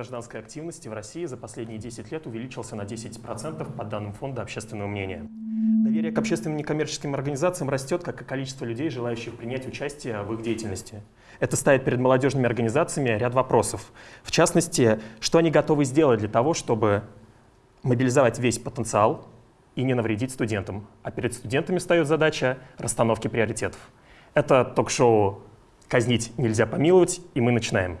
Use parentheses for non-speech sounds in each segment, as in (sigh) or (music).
Гражданской активности в России за последние 10 лет увеличился на 10% по данным Фонда общественного мнения. Доверие к общественным некоммерческим организациям растет, как и количество людей, желающих принять участие в их деятельности. Это ставит перед молодежными организациями ряд вопросов. В частности, что они готовы сделать для того, чтобы мобилизовать весь потенциал и не навредить студентам. А перед студентами встает задача расстановки приоритетов. Это ток-шоу «Казнить нельзя помиловать», и мы начинаем.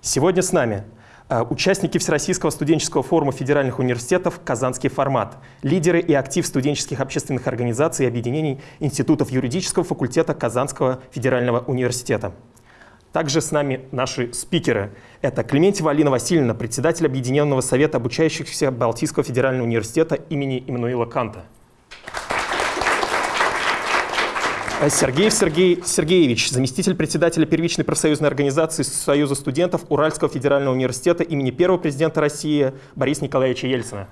Сегодня с нами участники Всероссийского студенческого форума федеральных университетов «Казанский формат», лидеры и актив студенческих общественных организаций и объединений институтов юридического факультета Казанского федерального университета. Также с нами наши спикеры. Это Клементьева Алина Васильевна, председатель Объединенного совета обучающихся Балтийского федерального университета имени Иммануила Канта. Э, Сергей Сергей Сергеевич, заместитель председателя первичной профсоюзной организации Союза студентов Уральского федерального университета имени первого президента России Бориса Николаевича Ельцина.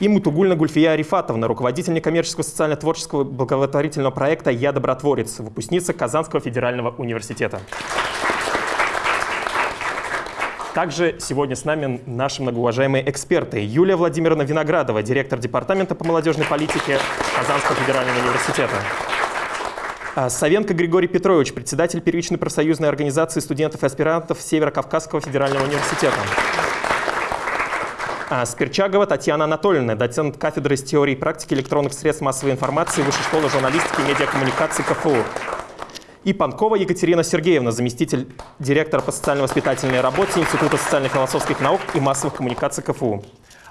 И Мутугульна Гульфия Арифатовна, руководитель некоммерческого социально-творческого благотворительного проекта «Я добротворец», выпускница Казанского федерального университета. Также сегодня с нами наши многоуважаемые эксперты. Юлия Владимировна Виноградова, директор Департамента по молодежной политике Казанского федерального университета. А, Савенко Григорий Петрович, председатель первичной профсоюзной организации студентов и аспирантов Северо-Кавказского федерального университета. А, Спирчагова Татьяна Анатольевна, доцент кафедры из теории и практики электронных средств массовой информации Высшей школы журналистики и медиакоммуникации КФУ и Панкова Екатерина Сергеевна, заместитель директора по социально-воспитательной работе Института социально-философских наук и массовых коммуникаций КФУ.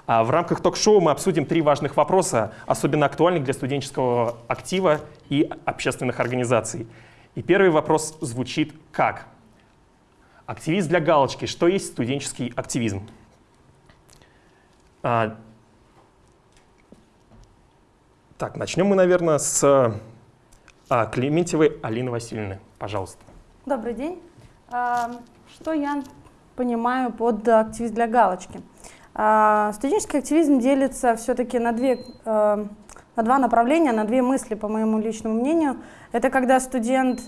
А в рамках ток-шоу мы обсудим три важных вопроса, особенно актуальных для студенческого актива и общественных организаций. И первый вопрос звучит как? Активист для галочки. Что есть студенческий активизм? А, так, начнем мы, наверное, с Клементьевой Алины Васильевны. Пожалуйста. Добрый день. А, что я понимаю под активизм для галочки? А, студенческий активизм делится все-таки на, две, на два направления, на две мысли, по моему личному мнению. Это когда студент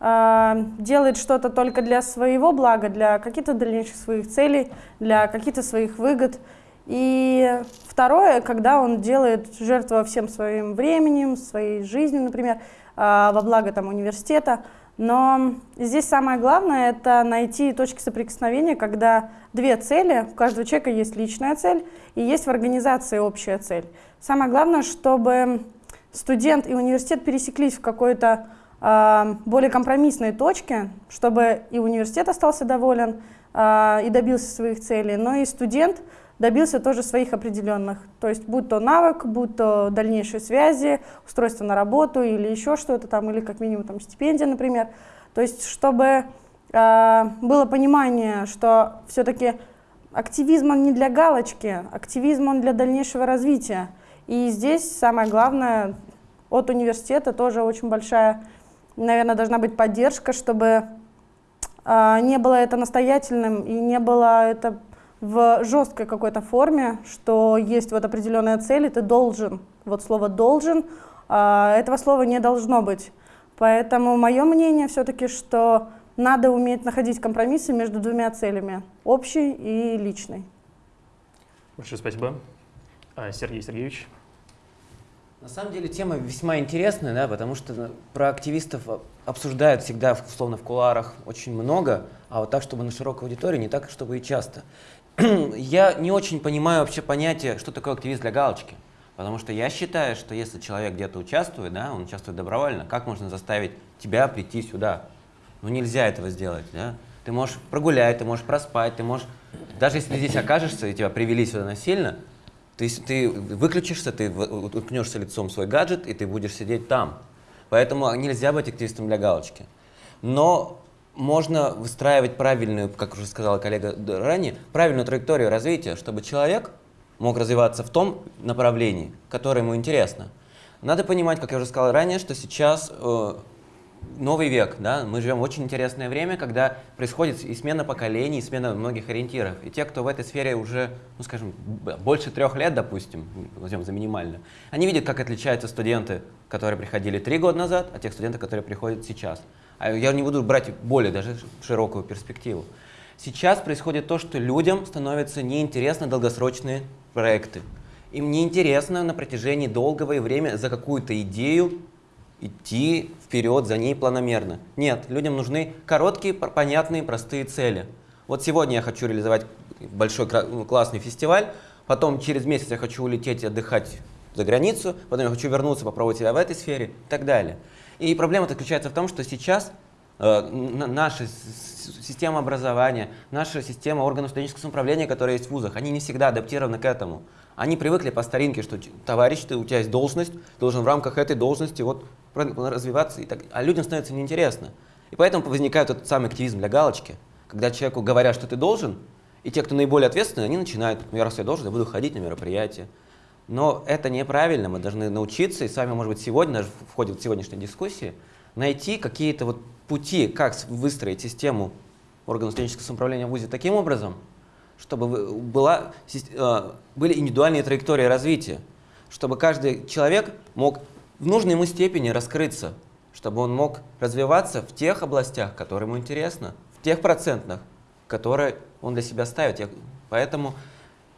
делает что-то только для своего блага, для каких-то дальнейших своих целей, для каких-то своих выгод. И второе, когда он делает жертву всем своим временем, своей жизнью, например, а, во благо там, университета. Но здесь самое главное – это найти точки соприкосновения, когда две цели, у каждого человека есть личная цель и есть в организации общая цель. Самое главное, чтобы студент и университет пересеклись в какой-то э, более компромиссной точке, чтобы и университет остался доволен э, и добился своих целей, но и студент – добился тоже своих определенных. То есть будь то навык, будь то дальнейшие связи, устройство на работу или еще что-то там, или как минимум там стипендия, например. То есть чтобы э, было понимание, что все-таки активизм он не для галочки, активизм он для дальнейшего развития. И здесь самое главное от университета тоже очень большая, наверное, должна быть поддержка, чтобы э, не было это настоятельным и не было это в жесткой какой-то форме, что есть вот определенная цель, и ты должен. Вот слово «должен», а, этого слова не должно быть. Поэтому мое мнение все-таки, что надо уметь находить компромиссы между двумя целями, общей и личной. Большое спасибо. А, Сергей Сергеевич. На самом деле тема весьма интересная, да, потому что про активистов обсуждают всегда, условно, в куларах очень много, а вот так, чтобы на широкой аудитории, не так, чтобы и часто. (clears throat) я не очень понимаю вообще понятие, что такое активист для галочки. Потому что я считаю, что если человек где-то участвует, да, он участвует добровольно, как можно заставить тебя прийти сюда? Ну нельзя этого сделать, да? Ты можешь прогулять, ты можешь проспать, ты можешь... Даже если ты здесь окажешься и тебя привели сюда насильно, ты, ты выключишься, ты уткнешься лицом в свой гаджет, и ты будешь сидеть там. Поэтому нельзя быть активистом для галочки. Но можно выстраивать правильную, как уже сказала коллега ранее, правильную траекторию развития, чтобы человек мог развиваться в том направлении, которое ему интересно. Надо понимать, как я уже сказал ранее, что сейчас э, новый век, да, мы живем в очень интересное время, когда происходит и смена поколений, и смена многих ориентиров. И те, кто в этой сфере уже, ну скажем, больше трех лет, допустим, возьмем за минимально, они видят, как отличаются студенты, которые приходили три года назад, от тех студентов, которые приходят сейчас. А я не буду брать более даже широкую перспективу. Сейчас происходит то, что людям становятся неинтересны долгосрочные проекты. Им неинтересно на протяжении долгого времени за какую-то идею идти вперед за ней планомерно. Нет, людям нужны короткие, понятные, простые цели. Вот сегодня я хочу реализовать большой ну, классный фестиваль, потом через месяц я хочу улететь отдыхать за границу, потом я хочу вернуться, попробовать себя в этой сфере и так далее. И проблема заключается в том, что сейчас э, наша система образования, наша система органов студенческого самоуправления, которые есть в вузах, они не всегда адаптированы к этому. Они привыкли по старинке, что товарищ, ты, у тебя есть должность, должен в рамках этой должности вот развиваться, и так, а людям становится неинтересно. И поэтому возникает этот самый активизм для галочки, когда человеку говорят, что ты должен, и те, кто наиболее ответственны, они начинают, ну, я раз я должен, я буду ходить на мероприятия. Но это неправильно, мы должны научиться, и с вами, может быть, сегодня, даже в ходе вот сегодняшней дискуссии, найти какие-то вот пути, как выстроить систему органов студенческого самоуправления в ВУЗе таким образом, чтобы была, э, были индивидуальные траектории развития, чтобы каждый человек мог в нужной ему степени раскрыться, чтобы он мог развиваться в тех областях, которые ему интересно, в тех процентных, которые он для себя ставит. Я, поэтому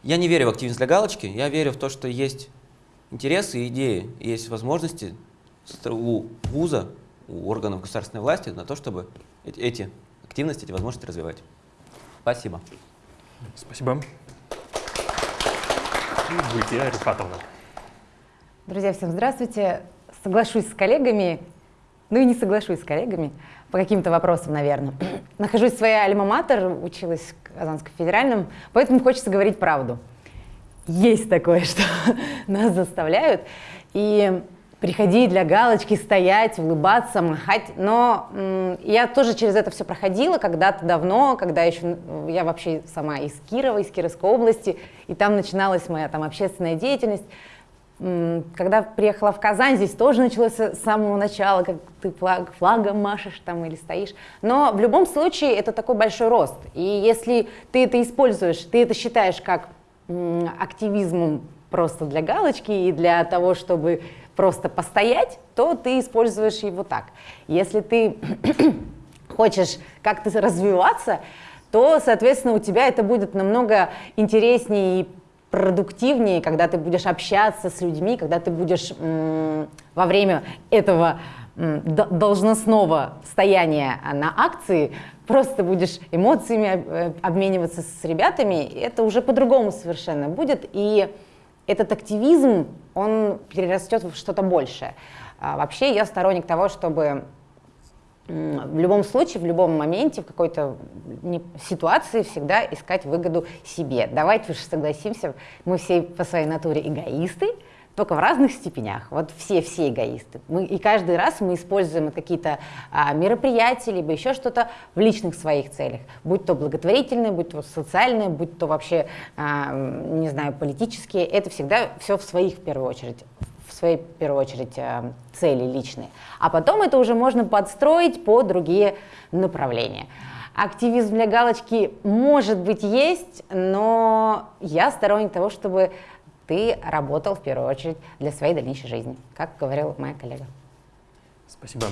я не верю в активность для галочки, я верю в то, что есть интересы и идеи, есть возможности у вуза, у органов государственной власти на то, чтобы эти активности, эти возможности развивать. Спасибо. Спасибо. Гультия Рифатовна. Друзья, всем здравствуйте. Соглашусь с коллегами, ну и не соглашусь с коллегами по каким-то вопросам, наверное. (clears throat) Нахожусь в своей альма-матер, училась в Казанском федеральном, поэтому хочется говорить правду. Есть такое, (laughs) что нас заставляют. И приходить для галочки, стоять, улыбаться, махать. Но я тоже через это все проходила когда-то давно, когда еще я вообще сама из Кирова, из Кировской области, и там начиналась моя там общественная деятельность. Когда приехала в Казань, здесь тоже началось с самого начала, как ты флаг, флагом машешь там или стоишь. Но в любом случае это такой большой рост. И если ты это используешь, ты это считаешь как активизмом просто для галочки и для того, чтобы просто постоять, то ты используешь его так. Если ты (clears throat) хочешь как-то развиваться, то, соответственно, у тебя это будет намного интереснее и продуктивнее, когда ты будешь общаться с людьми, когда ты будешь во время этого должностного стояния на акции просто будешь эмоциями э, обмениваться с ребятами, это уже по-другому совершенно будет. И этот активизм, он перерастет в что-то большее. А вообще я сторонник того, чтобы в любом случае, в любом моменте, в какой-то ситуации всегда искать выгоду себе. Давайте уж согласимся, мы все по своей натуре эгоисты, только в разных степенях. Вот все-все эгоисты. Мы, и каждый раз мы используем какие-то а, мероприятия, либо еще что-то в личных своих целях. Будь то благотворительные, будь то социальные, будь то вообще, а, не знаю, политические. Это всегда все в своих, в первую очередь, в своей, в первую очередь, а, цели личные. А потом это уже можно подстроить по другие направления. Активизм для галочки может быть есть, но я сторонник того, чтобы ты работал в первую очередь для своей дальнейшей жизни, как говорила моя коллега. Спасибо.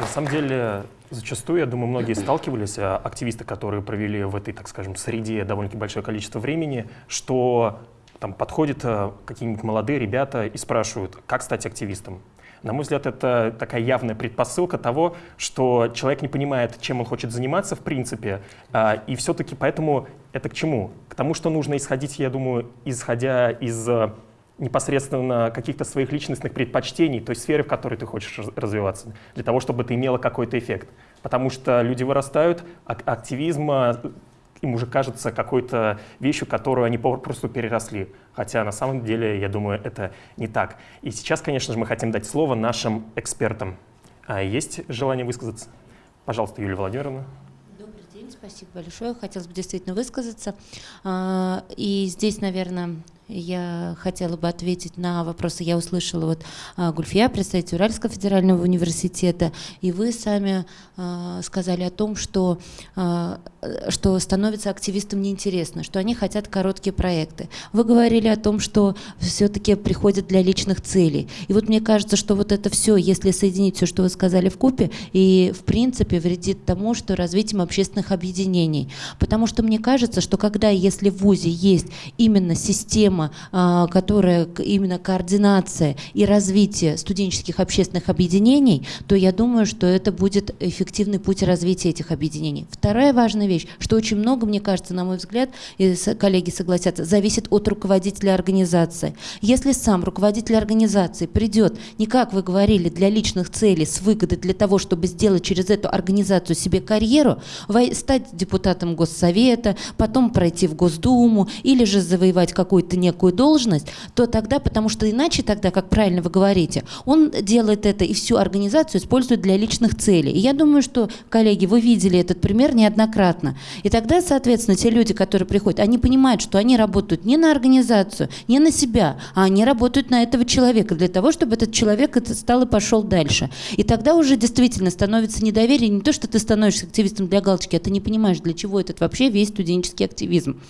На самом деле, зачастую, я думаю, многие сталкивались, а, активисты, которые провели в этой, так скажем, среде довольно-таки большое количество времени, что там подходят а, какие-нибудь молодые ребята и спрашивают, как стать активистом. На мой взгляд, это такая явная предпосылка того, что человек не понимает, чем он хочет заниматься в принципе, а, и все-таки поэтому это к чему? К тому, что нужно исходить, я думаю, исходя из э, непосредственно каких-то своих личностных предпочтений, той сферы, в которой ты хочешь развиваться, для того, чтобы это имело какой-то эффект. Потому что люди вырастают, а активизм э, им уже кажется какой-то вещью, которую они просто переросли. Хотя на самом деле, я думаю, это не так. И сейчас, конечно же, мы хотим дать слово нашим экспертам. А есть желание высказаться? Пожалуйста, Юлия Владимировна спасибо большое. Хотелось бы действительно высказаться. А, и здесь, наверное, Я хотела бы ответить на вопросы. Я услышала вот а, Гульфия, представитель Уральского федерального университета, и вы сами а, сказали о том, что, а, что становится активистам неинтересно, что они хотят короткие проекты. Вы говорили о том, что все-таки приходят для личных целей. И вот мне кажется, что вот это все, если соединить все, что вы сказали в купе, и в принципе вредит тому, что развитием общественных объединений. Потому что мне кажется, что когда, если в ВУЗе есть именно система система, а, которая именно координация и развитие студенческих общественных объединений, то я думаю, что это будет эффективный путь развития этих объединений. Вторая важная вещь, что очень много, мне кажется, на мой взгляд, и коллеги согласятся, зависит от руководителя организации. Если сам руководитель организации придет, не как вы говорили, для личных целей, с выгодой для того, чтобы сделать через эту организацию себе карьеру, стать депутатом Госсовета, потом пройти в Госдуму или же завоевать какой-то некую должность, то тогда, потому что иначе тогда, как правильно вы говорите, он делает это и всю организацию использует для личных целей. И я думаю, что, коллеги, вы видели этот пример неоднократно. И тогда, соответственно, те люди, которые приходят, они понимают, что они работают не на организацию, не на себя, а они работают на этого человека для того, чтобы этот человек стал и пошел дальше. И тогда уже действительно становится недоверие, не то, что ты становишься активистом для галочки, а ты не понимаешь, для чего этот вообще весь студенческий активизм.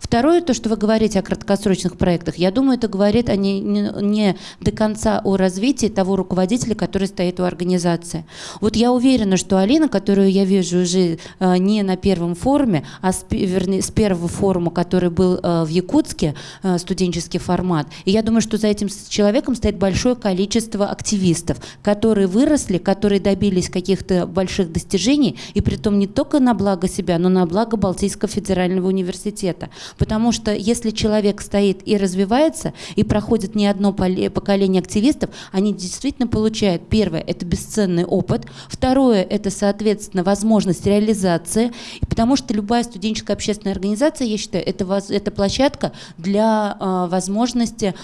Второе, то, что вы говорите о краткосрочном научных проектах. Я думаю, это говорит о не, не, не до конца о развитии того руководителя, который стоит у организации. Вот я уверена, что Алина, которую я вижу уже э, не на первом форуме, а с, вернее, с первого форума, который был э, в Якутске, э, студенческий формат, и я думаю, что за этим человеком стоит большое количество активистов, которые выросли, которые добились каких-то больших достижений, и при том не только на благо себя, но на благо Балтийского федерального университета. Потому что если человек стоит стоит и развивается, и проходит не одно поколение активистов, они действительно получают, первое, это бесценный опыт, второе, это, соответственно, возможность реализации, потому что любая студенческая общественная организация, я считаю, это, это площадка для э, возможности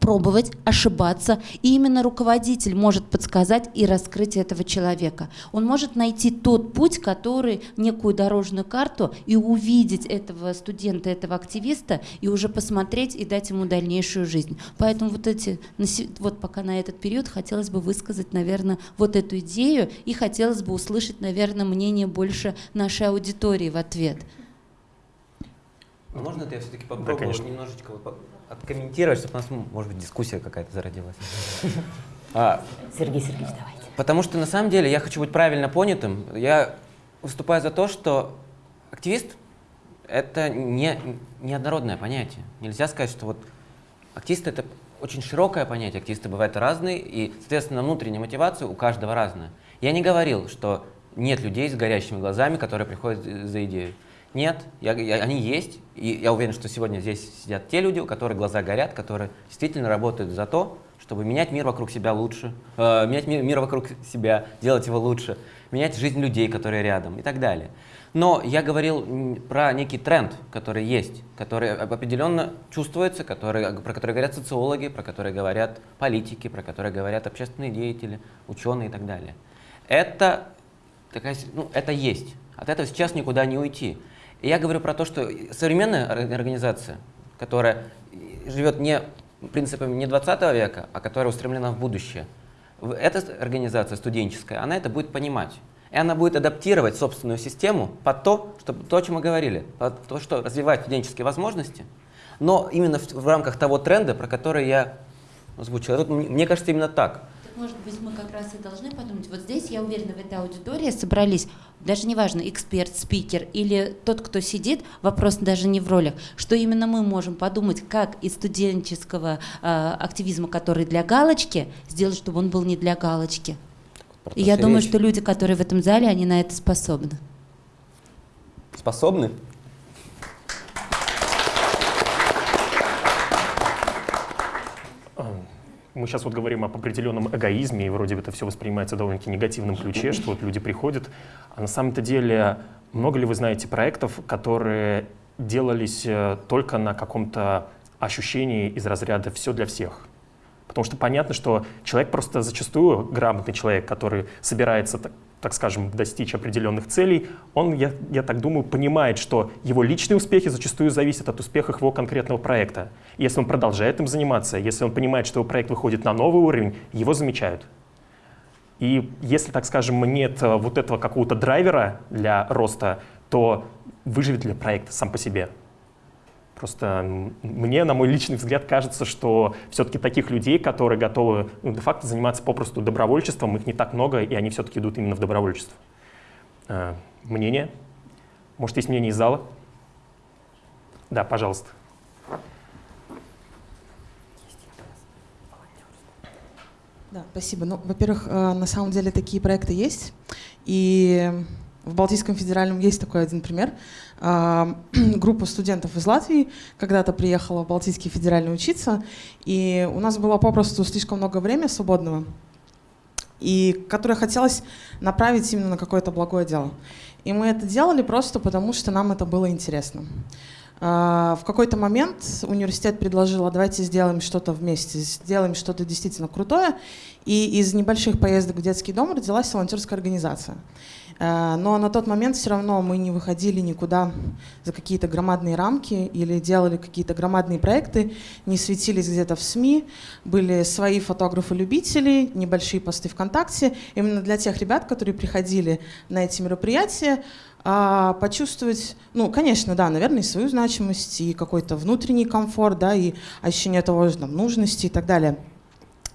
пробовать, ошибаться. И именно руководитель может подсказать и раскрыть этого человека. Он может найти тот путь, который, некую дорожную карту, и увидеть этого студента, этого активиста, и уже посмотреть и дать ему дальнейшую жизнь. Поэтому вот эти, вот пока на этот период хотелось бы высказать, наверное, вот эту идею, и хотелось бы услышать, наверное, мнение больше нашей аудитории в ответ. Ну, можно это я все-таки попробую да, немножечко вот откомментировать, чтобы у нас, может быть, дискуссия какая-то зародилась. (laughs) А, Сергей Сергеевич, давайте. Потому что на самом деле я хочу быть правильно понятым. Я выступаю за то, что активист — это не неоднородное понятие. Нельзя сказать, что вот активист — это очень широкое понятие. Активисты бывают разные, и, соответственно, внутренняя мотивация у каждого разная. Я не говорил, что нет людей с горящими глазами, которые приходят за идею. Нет, я, я, они есть, и я уверен, что сегодня здесь сидят те люди, у которых глаза горят, которые действительно работают за то, чтобы менять мир вокруг себя лучше, э, менять мир, мир вокруг себя, делать его лучше, менять жизнь людей, которые рядом и так далее. Но я говорил про некий тренд, который есть, который определенно чувствуется, который, про который говорят социологи, про который говорят политики, про который говорят общественные деятели, ученые и так далее. Это, такая, ну, это есть. От этого сейчас никуда не уйти. И я говорю про то, что современная организация, которая живет не принципами не 20 века, а которая устремлена в будущее, эта организация студенческая, она это будет понимать. И она будет адаптировать собственную систему под то, что, то о чем мы говорили, под то, что развивать студенческие возможности, но именно в, в рамках того тренда, про который я озвучил. Тут, мне кажется, именно так. Может быть, мы как раз и должны подумать, вот здесь, я уверена, в этой аудитории собрались, даже неважно, эксперт, спикер или тот, кто сидит, вопрос даже не в ролях, что именно мы можем подумать, как из студенческого э, активизма, который для галочки, сделать, чтобы он был не для галочки. И я думаю, что люди, которые в этом зале, они на это способны. Способны? Мы сейчас вот говорим об определенном эгоизме, и вроде бы это все воспринимается довольно-таки негативном ключе, что вот люди приходят. А на самом-то деле, много ли вы знаете проектов, которые делались э, только на каком-то ощущении из разряда «все для всех»? Потому что понятно, что человек просто зачастую грамотный человек, который собирается так скажем, достичь определенных целей, он, я, я так думаю, понимает, что его личные успехи зачастую зависят от успехов его конкретного проекта. если он продолжает им заниматься, если он понимает, что его проект выходит на новый уровень, его замечают. И если, так скажем, нет э, вот этого какого-то драйвера для роста, то выживет ли проект сам по себе? Просто мне, на мой личный взгляд, кажется, что все-таки таких людей, которые готовы ну, де-факто заниматься попросту добровольчеством, их не так много, и они все-таки идут именно в добровольчество. Э, мнение? Может, есть мнение из зала? Да, пожалуйста. Да, спасибо. Ну, во-первых, э, на самом деле такие проекты есть. И в Балтийском федеральном есть такой один пример. А, (clears throat) группа студентов из Латвии когда-то приехала в Балтийский федеральный учиться, и у нас было попросту слишком много времени свободного, и которое хотелось направить именно на какое-то благое дело. И мы это делали просто потому, что нам это было интересно. А, в какой-то момент университет предложил, а давайте сделаем что-то вместе, сделаем что-то действительно крутое. И из небольших поездок в детский дом родилась волонтерская организация. Э, но на тот момент все равно мы не выходили никуда за какие-то громадные рамки или делали какие-то громадные проекты, не светились где-то в СМИ, были свои фотографы-любители, небольшие посты ВКонтакте. Именно для тех ребят, которые приходили на эти мероприятия, а, почувствовать, ну, конечно, да, наверное, свою значимость и какой-то внутренний комфорт, да, и ощущение того же там, нужности и так далее.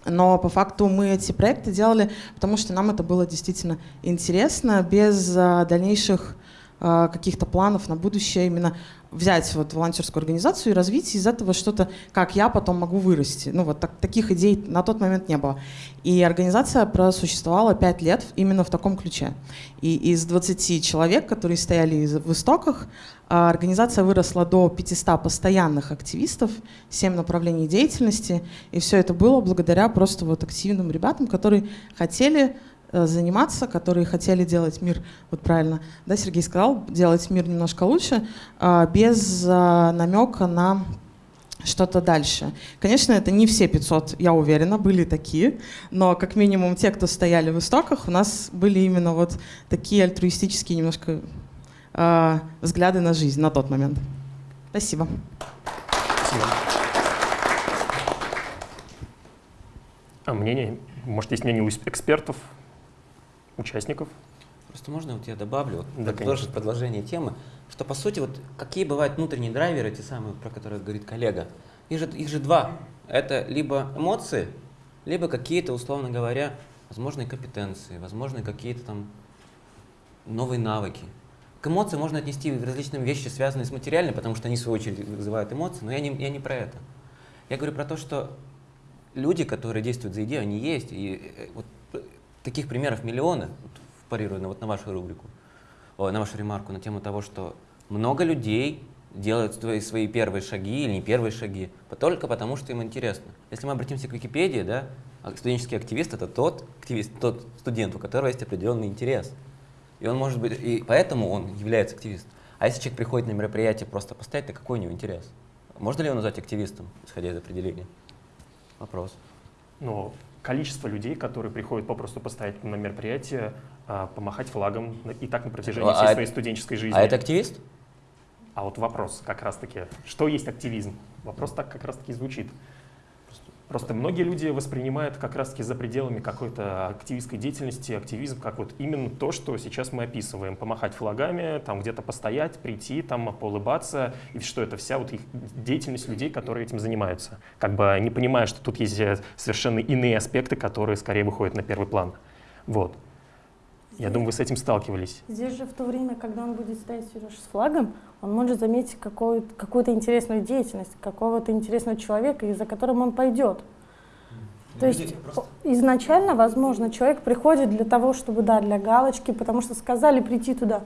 Но по факту мы эти проекты делали, потому что нам это было действительно интересно, без а, дальнейших а, каких-то планов на будущее именно взять вот волонтерскую организацию и развить из этого что-то, как я потом могу вырасти. Ну вот так, таких идей на тот момент не было. И организация просуществовала пять лет именно в таком ключе. И из 20 человек, которые стояли в истоках, а, организация выросла до 500 постоянных активистов, 7 направлений деятельности. И все это было благодаря просто вот активным ребятам, которые хотели Э, заниматься, которые хотели делать мир, вот правильно, да, Сергей сказал, делать мир немножко лучше, а, без а, намека на что-то дальше. Конечно, это не все 500, я уверена, были такие, но как минимум те, кто стояли в истоках, у нас были именно вот такие альтруистические немножко э, взгляды на жизнь на тот момент. Спасибо. Спасибо. А мнение? Может, есть мнение у экспертов? участников. Просто можно вот я добавлю, вот, да, тоже продолжение темы, что по сути вот какие бывают внутренние драйверы, те самые, про которые говорит коллега, их же, их же два. Это либо эмоции, либо какие-то, условно говоря, возможные компетенции, возможные какие-то там новые навыки. К эмоциям можно отнести различные вещи, связанные с материальным, потому что они, в свою очередь, вызывают эмоции, но я не, я не про это. Я говорю про то, что люди, которые действуют за идею, они есть. И э, вот таких примеров миллионы, вот, парируя на, вот на вашу рубрику, о, на вашу ремарку на тему того, что много людей делают свои, свои первые шаги или не первые шаги, только потому, что им интересно. Если мы обратимся к Википедии, да, а студенческий активист — это тот, активист, тот студент, у которого есть определенный интерес. И он может быть, и поэтому он является активистом. А если человек приходит на мероприятие просто поставить, то какой у него интерес? Можно ли его назвать активистом, исходя из определения? Вопрос. Ну, количество людей, которые приходят попросту поставить на мероприятие, а, помахать флагом и так на протяжении а всей своей студенческой жизни. А это активист? А вот вопрос как раз-таки, что есть активизм? Вопрос так как раз-таки звучит. Просто многие люди воспринимают как раз-таки за пределами какой-то активистской деятельности активизм как вот именно то, что сейчас мы описываем. Помахать флагами, там где-то постоять, прийти, там поулыбаться, и что это вся вот их деятельность людей, которые этим занимаются. Как бы не понимая, что тут есть э, совершенно иные аспекты, которые скорее выходят на первый план. Вот. Я думаю, вы с этим сталкивались. Здесь же в то время, когда он будет стоять Сереж с флагом, он может заметить какую-то какую интересную деятельность, какого-то интересного человека, из-за которым он пойдет. То есть просто... изначально, возможно, человек приходит для того, чтобы, да, для галочки, потому что сказали прийти туда.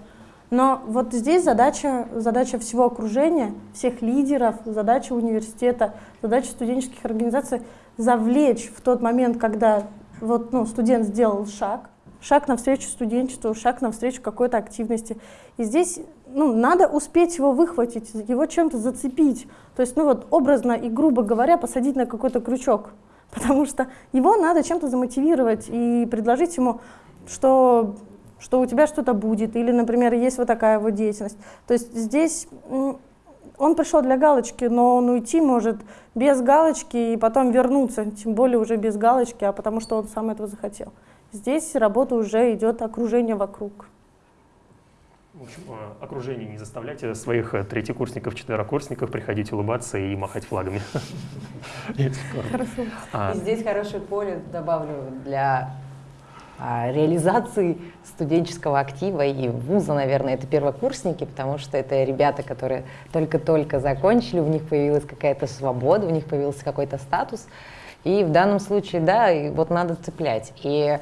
Но вот здесь задача, задача всего окружения, всех лидеров, задача университета, задача студенческих организаций завлечь в тот момент, когда вот, ну, студент сделал шаг, шаг навстречу студенчеству, шаг навстречу какой-то активности. И здесь ну, надо успеть его выхватить, его чем-то зацепить. То есть, ну вот образно и грубо говоря, посадить на какой-то крючок. (laughs) Потому что его надо чем-то замотивировать и предложить ему, что что у тебя что-то будет, или, например, есть вот такая вот деятельность. То есть здесь он пришел для галочки, но он уйти может без галочки и потом вернуться, тем более уже без галочки, а потому что он сам этого захотел. Здесь работа уже идет окружение вокруг. В общем, э, окружение не заставляйте своих э, третьекурсников, четверокурсников приходить улыбаться и махать флагами. Хорошо. А. Здесь хорошее поле добавлю для а, реализации студенческого актива и вуза, наверное, это первокурсники, потому что это ребята, которые только-только закончили, у них появилась какая-то свобода, у них появился какой-то статус. И в данном случае, да, и вот надо цеплять. И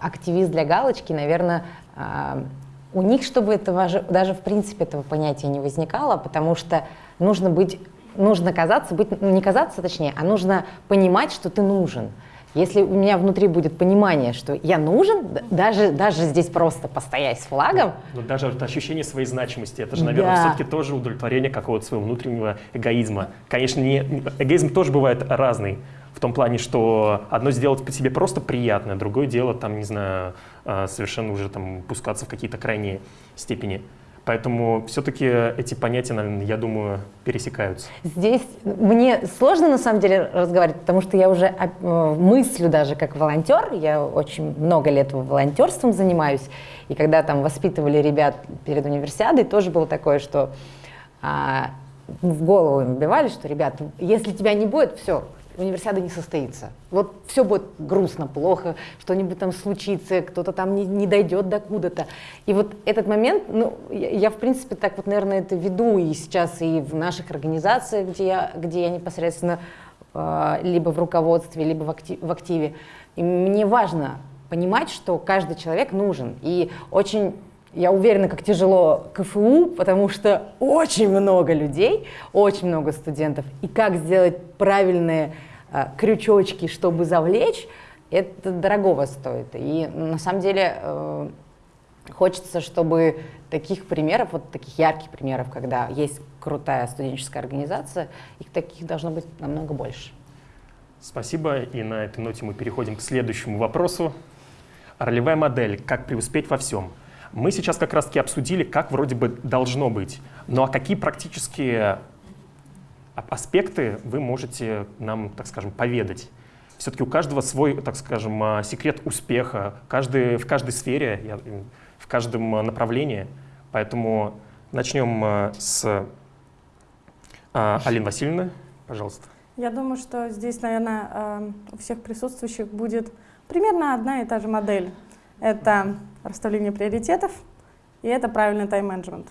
активист для галочки, наверное, а, у них, чтобы этого даже в принципе этого понятия не возникало, потому что нужно быть, нужно казаться, быть, не казаться точнее, а нужно понимать, что ты нужен. Если у меня внутри будет понимание, что я нужен, даже, даже здесь просто постоять с флагом. Но даже вот ощущение своей значимости, это же, наверное, да. все-таки тоже удовлетворение какого-то своего внутреннего эгоизма. Конечно, не, эгоизм тоже бывает разный. В том плане, что одно сделать по себе просто приятное, другое дело, там, не знаю, а, совершенно уже там пускаться в какие-то крайние степени. Поэтому все-таки эти понятия, наверное, я думаю, пересекаются. Здесь мне сложно на самом деле разговаривать, потому что я уже э, мыслю даже как волонтер. Я очень много лет волонтерством занимаюсь. И когда там воспитывали ребят перед универсиадой, тоже было такое, что а, в голову им вбивали, что, ребят, если тебя не будет, все, универсиада не состоится. Вот все будет грустно, плохо, что-нибудь там случится, кто-то там не, не дойдет до куда-то. И вот этот момент, ну, я, я, в принципе, так вот, наверное, это веду и сейчас, и в наших организациях, где я, где я непосредственно э, либо в руководстве, либо в, актив, в активе. И мне важно понимать, что каждый человек нужен. И очень я уверена, как тяжело КФУ, потому что очень много людей, очень много студентов. И как сделать правильные э, крючочки, чтобы завлечь, это дорогого стоит. И на самом деле э, хочется, чтобы таких примеров, вот таких ярких примеров, когда есть крутая студенческая организация, их таких должно быть намного больше. Спасибо. И на этой ноте мы переходим к следующему вопросу. Ролевая модель. Как преуспеть во всем? Мы сейчас как раз-таки обсудили, как вроде бы должно быть. Ну а какие практические аспекты вы можете нам, так скажем, поведать? Все-таки у каждого свой, так скажем, а, секрет успеха, каждый, в каждой сфере, в каждом направлении. Поэтому начнем а, с а, Алины Васильевны, пожалуйста. Я думаю, что здесь, наверное, у всех присутствующих будет примерно одна и та же модель. Это расставление приоритетов, и это правильный тайм-менеджмент.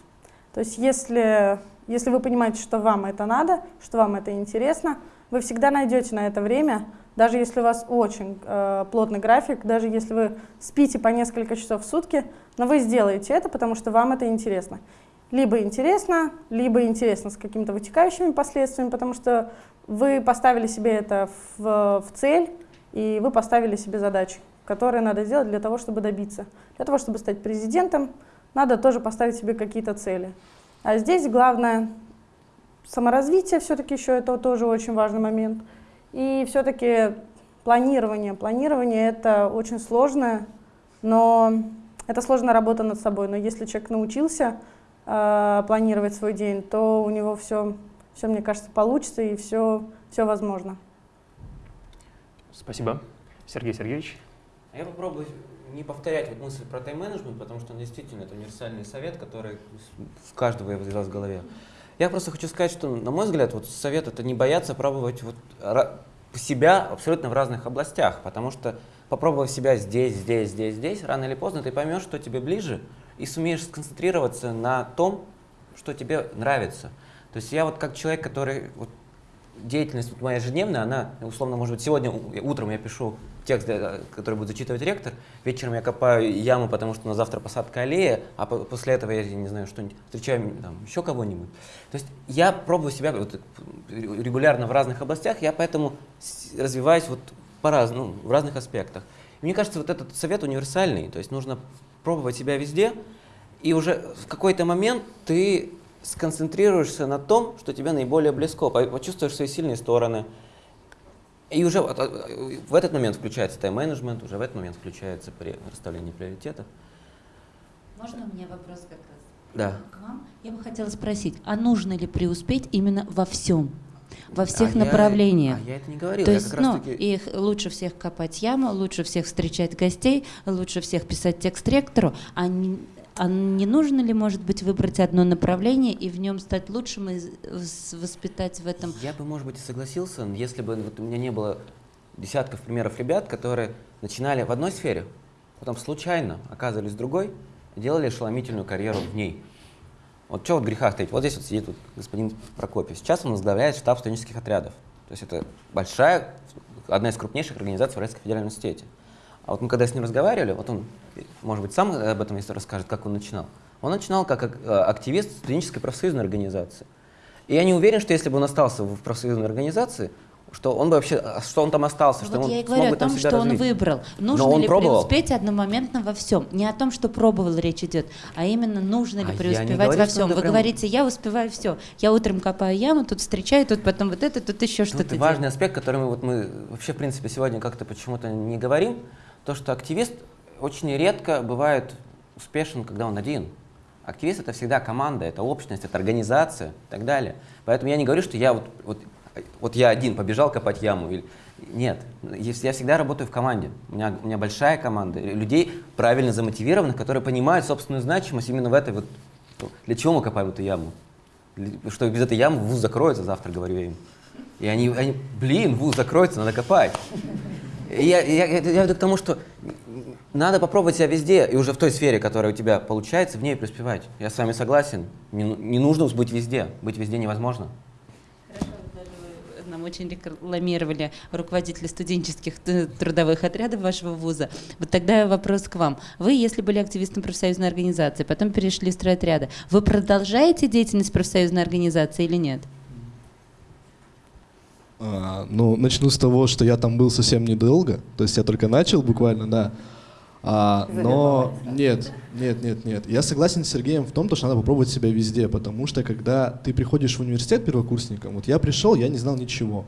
То есть если, если вы понимаете, что вам это надо, что вам это интересно, вы всегда найдете на это время, даже если у вас очень э, плотный график, даже если вы спите по несколько часов в сутки, но вы сделаете это, потому что вам это интересно. Либо интересно, либо интересно с какими-то вытекающими последствиями, потому что вы поставили себе это в, в цель, и вы поставили себе задачи которые надо сделать для того, чтобы добиться. Для того, чтобы стать президентом, надо тоже поставить себе какие-то цели. А здесь главное саморазвитие, все-таки еще это тоже очень важный момент. И все-таки планирование. Планирование это очень сложное, но это сложная работа над собой. Но если человек научился э, планировать свой день, то у него все, все, мне кажется, получится и все, все возможно. Спасибо. Сергей Сергеевич. А я попробую не повторять вот мысль про тайм-менеджмент, потому что он действительно это универсальный совет, который в каждого возвелась в голове. Я просто хочу сказать, что, на мой взгляд, вот совет это не бояться пробовать вот себя абсолютно в разных областях, потому что попробовав себя здесь, здесь, здесь, здесь, рано или поздно ты поймешь, что тебе ближе, и сумеешь сконцентрироваться на том, что тебе нравится. То есть я вот как человек, который вот, деятельность моя ежедневная, она, условно, может быть, сегодня утром я пишу текст, который будет зачитывать ректор, вечером я копаю яму, потому что на завтра посадка аллея, а после этого я, не знаю, что-нибудь, встречаю там, еще кого-нибудь. То есть я пробую себя вот, регулярно в разных областях, я поэтому развиваюсь вот по-разному, в разных аспектах. Мне кажется, вот этот совет универсальный, то есть нужно пробовать себя везде, и уже в какой-то момент ты сконцентрируешься на том, что тебе наиболее близко, почувствуешь свои сильные стороны. И уже в этот момент включается тайм-менеджмент, уже в этот момент включается при расставление приоритетов. Можно у меня вопрос как раз? Да. К вам. Я бы хотела спросить, а нужно ли преуспеть именно во всем? Во всех А я- направлениях? а я это не говорил. То я есть, ну, таки... их лучше всех копать яму, лучше всех встречать гостей, лучше всех писать текст ректору, а не, а не нужно ли, может быть, выбрать одно направление и в нем стать лучшим и воспитать в этом? Я бы, может быть, и согласился, если бы вот у меня не было десятков примеров ребят, которые начинали в одной сфере, потом случайно оказывались в другой, делали ошеломительную карьеру в ней. Вот что вот греха таить? Вот здесь вот сидит вот господин Прокопьев. Сейчас он возглавляет штаб студенческих отрядов. То есть это большая, одна из крупнейших организаций в Российском федеральном университете. А вот мы когда с ним разговаривали, вот он, может быть, сам об этом если расскажет, как он начинал. Он начинал как ак- э, активист студенческой профсоюзной организации. И я не уверен, что если бы он остался в профсоюзной организации, что он бы вообще, а, что он там остался, что вот он я и смог говорю бы о там том, себя что он развить. выбрал. Нужно он ли пробовал. преуспеть одномоментно во всем? Не о том, что пробовал речь идет, а именно нужно ли А преуспевать говорю, во что всем. Вы прям- говорите, я успеваю все. Я утром копаю яму, тут встречаю, тут потом вот это, тут еще Ну, что-то. это важный аспект, который мы, вот мы вообще, в принципе, сегодня как-то почему-то не говорим, то, что активист очень редко бывает успешен, когда он один. Активист — это всегда команда, это общность, это организация и так далее. Поэтому я не говорю, что я вот, вот, вот я один побежал копать яму. Или... Нет, я всегда работаю в команде. У меня, у меня большая команда людей, правильно замотивированных, которые понимают собственную значимость именно в этой вот... Для чего мы копаем эту яму? Что без этой ямы вуз закроется завтра, говорю я им. И они, они блин, вуз закроется, надо копать. Я, я, я, я веду к тому, что надо попробовать себя везде, и уже в той сфере, которая у тебя получается, в ней преуспевать. Я с вами согласен. Не, не нужно быть везде. Быть везде невозможно. Нам очень рекламировали руководители студенческих трудовых отрядов вашего вуза. Вот тогда вопрос к вам. Вы, если были активистом профсоюзной организации, потом перешли в стройотряды, вы продолжаете деятельность профсоюзной организации или нет? А, ну, начну с того, что я там был совсем недолго, то есть я только начал буквально, да. А, но нет, нет, нет, нет. Я согласен с Сергеем в том, то, что надо попробовать себя везде, потому что когда ты приходишь в университет первокурсником, вот я пришел, я не знал ничего.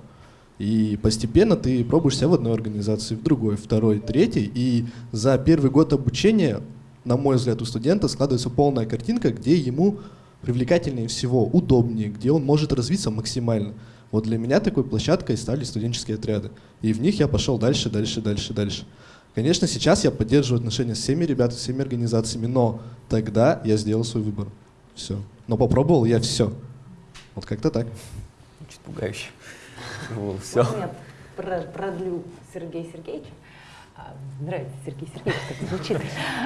И постепенно ты пробуешь себя в одной организации, в другой, второй, третьей. И за первый год обучения, на мой взгляд, у студента складывается полная картинка, где ему привлекательнее всего, удобнее, где он может развиться максимально. Вот для меня такой площадкой стали студенческие отряды. И в них я пошел дальше, дальше, дальше, дальше. Конечно, сейчас я поддерживаю отношения с всеми ребятами, с всеми организациями, но тогда я сделал свой выбор. Все. Но попробовал я все. Вот как-то так. Чуть пугающе. (laughs) Все. Продлю Сергея Сергеевича? А, Нравится Сергей Сергеевич, как звучит.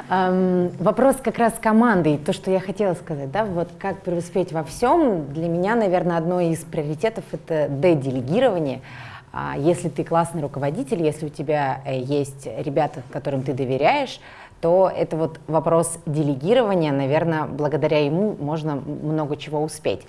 Ам, Вопрос как раз команды, то, что я хотела сказать, да, вот как преуспеть во всем, для меня, наверное, одно из приоритетов — это делегирование. Если ты классный руководитель, если у тебя э, есть ребята, которым ты доверяешь, то это вот вопрос делегирования, наверное, благодаря ему можно много чего успеть.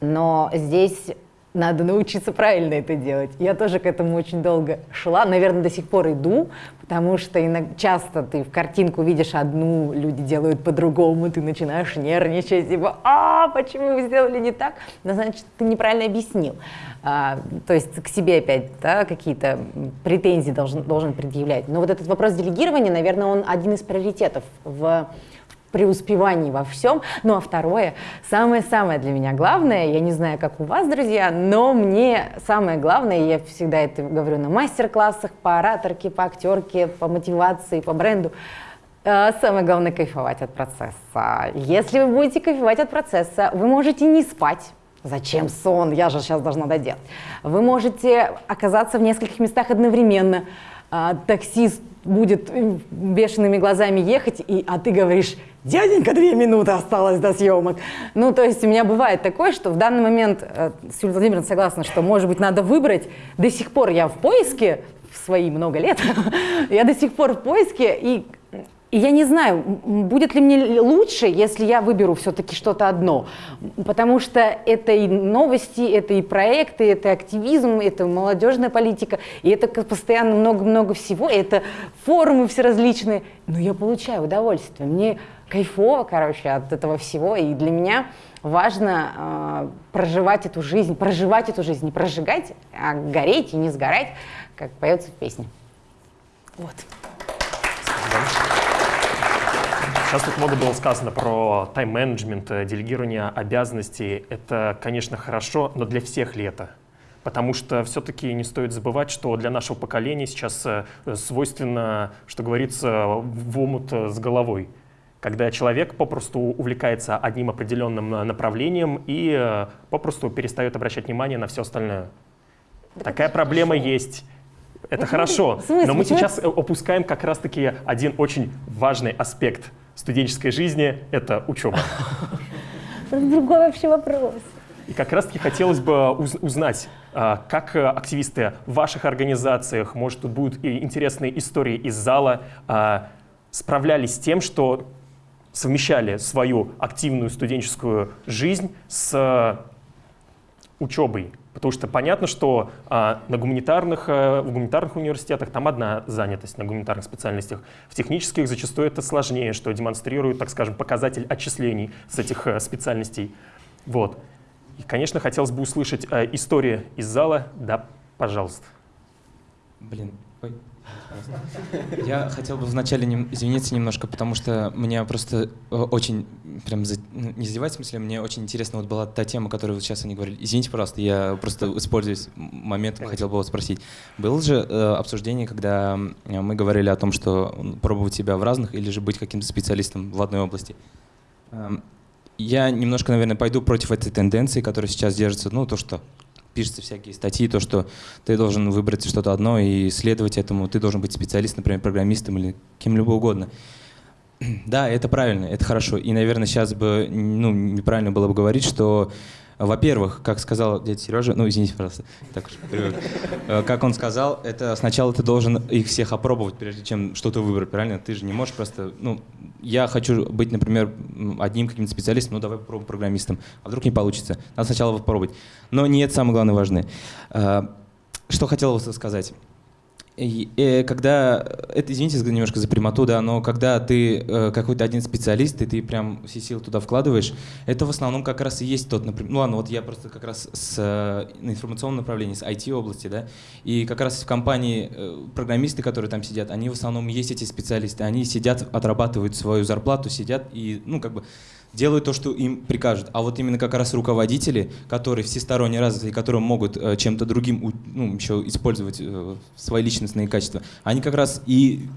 Но здесь надо научиться правильно это делать. Я тоже к этому очень долго шла, наверное, до сих пор иду, потому что иног- часто ты в картинку видишь одну, люди делают по-другому, ты начинаешь нервничать, типа, а, почему вы сделали не так? Ну, значит, ты неправильно объяснил. А, то есть к себе опять да, какие-то претензии должен, должен предъявлять. Но вот этот вопрос делегирования, наверное, он один из приоритетов в преуспевании во всем. Ну а второе, самое-самое для меня главное, я не знаю, как у вас, друзья, но мне самое главное, я всегда это говорю на мастер-классах по ораторке, по актерке, по мотивации, по бренду, э, Самое главное кайфовать от процесса. Если вы будете кайфовать от процесса, вы можете не спать. Зачем сон? Я же сейчас должна доделать. Вы можете оказаться в нескольких местах одновременно. А, таксист будет бешеными глазами ехать, и, а ты говоришь, дяденька, две минуты осталось до съемок. Ну, то есть у меня бывает такое, что в данный момент, э, с Юлией Владимировной согласна, что, может быть, надо выбрать. До сих пор я в поиске, в свои много лет, (laughs) я до сих пор в поиске, и и я не знаю, будет ли мне лучше, если я выберу все-таки что-то одно. Потому что это и новости, это и проекты, это активизм, это молодежная политика, и это постоянно много-много всего, это форумы все различные. Но я получаю удовольствие. Мне кайфово, короче, от этого всего. И для меня важно э, проживать эту жизнь, проживать эту жизнь, не прожигать, а гореть и не сгорать, как поется в песне. Вот. Сейчас тут много было сказано про тайм-менеджмент, э, делегирование обязанностей. Это, конечно, хорошо, но для всех ли это? Потому что все-таки не стоит забывать, что для нашего поколения сейчас э, свойственно, что говорится, в омут э, с головой. Когда человек попросту увлекается одним определенным направлением и попросту перестает обращать внимание на все остальное. Да Такая проблема хорошо. есть. Это хорошо, но мы сейчас опускаем как раз-таки один очень важный аспект – студенческой жизни — это учеба. (laughs) Другой вообще вопрос. И как раз-таки хотелось бы узнать, а, как активисты в ваших организациях, может, тут будут и интересные истории из зала, а, справлялись с тем, что совмещали свою активную студенческую жизнь с учебой, Потому что понятно, что а, на гуманитарных, а, в гуманитарных университетах там одна занятость на гуманитарных специальностях. В технических зачастую это сложнее, что демонстрирует, так скажем, показатель отчислений с этих а, специальностей. Вот. И, конечно, хотелось бы услышать а, истории из зала. Да, пожалуйста. Блин. Я хотел бы вначале нем, извиниться немножко, потому что мне просто э, очень, прям, за, не задевать в смысле, мне очень интересно вот была та тема, которую вот сейчас они говорили. Извините, пожалуйста, я просто используюсь моментом, хотел бы вас спросить. Было же э, обсуждение, когда мы говорили о том, что пробовать себя в разных или же быть каким-то специалистом в одной области. Эм, я немножко, наверное, пойду против этой тенденции, которая сейчас держится, ну, то, что пишутся всякие статьи, то, что ты должен выбрать что-то одно и следовать этому, ты должен быть специалистом, например, программистом или кем-либо угодно. (clears throat) Да, это правильно, это хорошо. И, наверное, сейчас бы ну, неправильно было бы говорить, что во-первых, как сказал дядя Сережа, ну извините, пожалуйста, так уж э, как он сказал, это сначала ты должен их всех опробовать, прежде чем что-то выбрать, правильно? Ты же не можешь просто, ну, я хочу быть, например, одним каким-то специалистом, ну давай попробуем программистом, а вдруг не получится. Надо сначала попробовать. Но не это самое главное важное. Э, что хотел сказать? И, э, когда, это, извините немножко за прямоту, да, но когда ты э, какой-то один специалист, и ты прям все силы туда вкладываешь, это в основном как раз и есть тот, например, ну ладно, вот я просто как раз с э, информационном направлении, с IT-области, да, и как раз в компании э, программисты, которые там сидят, они в основном есть эти специалисты, они сидят, отрабатывают свою зарплату, сидят и, ну, как бы делают то, что им прикажут. А вот именно как раз руководители, которые всесторонне развиты, которые могут э, чем-то другим ну, еще использовать э, свои личностные качества, они как раз и